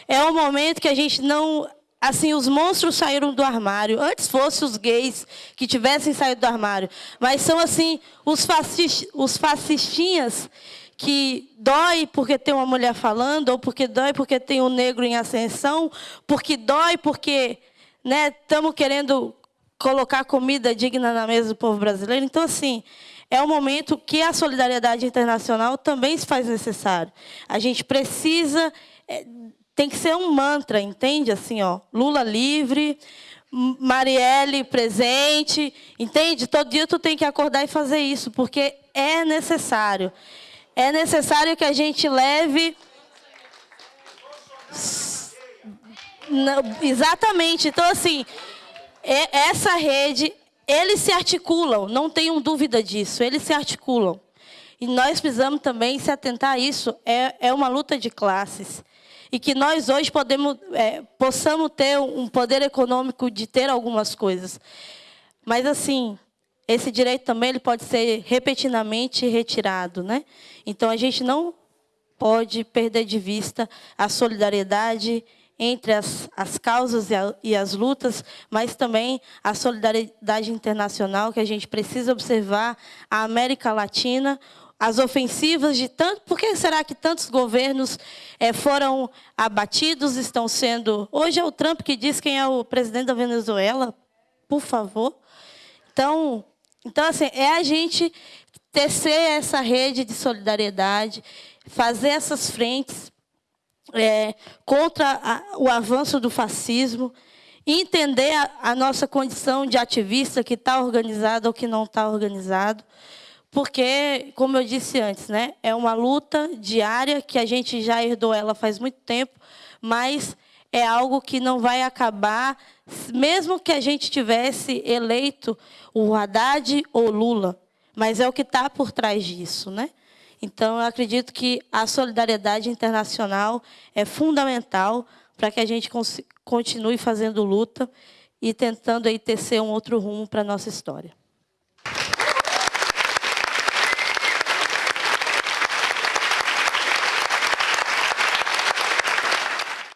É um momento que a gente não... Assim, os monstros saíram do armário. Antes fossem os gays que tivessem saído do armário. Mas são, assim, os, fascist, os fascistinhas que dói porque tem uma mulher falando, ou porque dói porque tem um negro em ascensão, porque dói porque estamos né, querendo colocar comida digna na mesa do povo brasileiro. Então, assim, é um momento que a solidariedade internacional também se faz necessário. A gente precisa, é, tem que ser um mantra, entende? Assim, ó, Lula livre, Marielle presente, entende? Todo dia tu tem que acordar e fazer isso, porque é necessário. É necessário que a gente leve... Não, exatamente. Então, assim, essa rede, eles se articulam, não tenham dúvida disso, eles se articulam. E nós precisamos também se atentar a isso, é, é uma luta de classes. E que nós hoje podemos, é, possamos ter um poder econômico de ter algumas coisas. Mas, assim, esse direito também ele pode ser repetidamente retirado. Né? Então, a gente não pode perder de vista a solidariedade entre as, as causas e, a, e, as lutas, mas também a solidariedade internacional que a gente precisa observar, a América Latina, as ofensivas de tanto... Por que será que tantos governos é, foram abatidos, estão sendo... Hoje é o Trump que diz quem é o presidente da Venezuela, por favor. Então, então assim, é a gente tecer essa rede de solidariedade, fazer essas frentes é, contra a, o avanço do fascismo, entender a, a nossa condição de ativista que está organizado ou que não está organizado, porque, como eu disse antes, né, é uma luta diária que a gente já herdou ela faz muito tempo, mas é algo que não vai acabar, mesmo que a gente tivesse eleito o Haddad ou Lula, mas é o que está por trás disso. Né? Então, eu acredito que a solidariedade internacional é fundamental para que a gente continue fazendo luta e tentando aí tecer um outro rumo para a nossa história.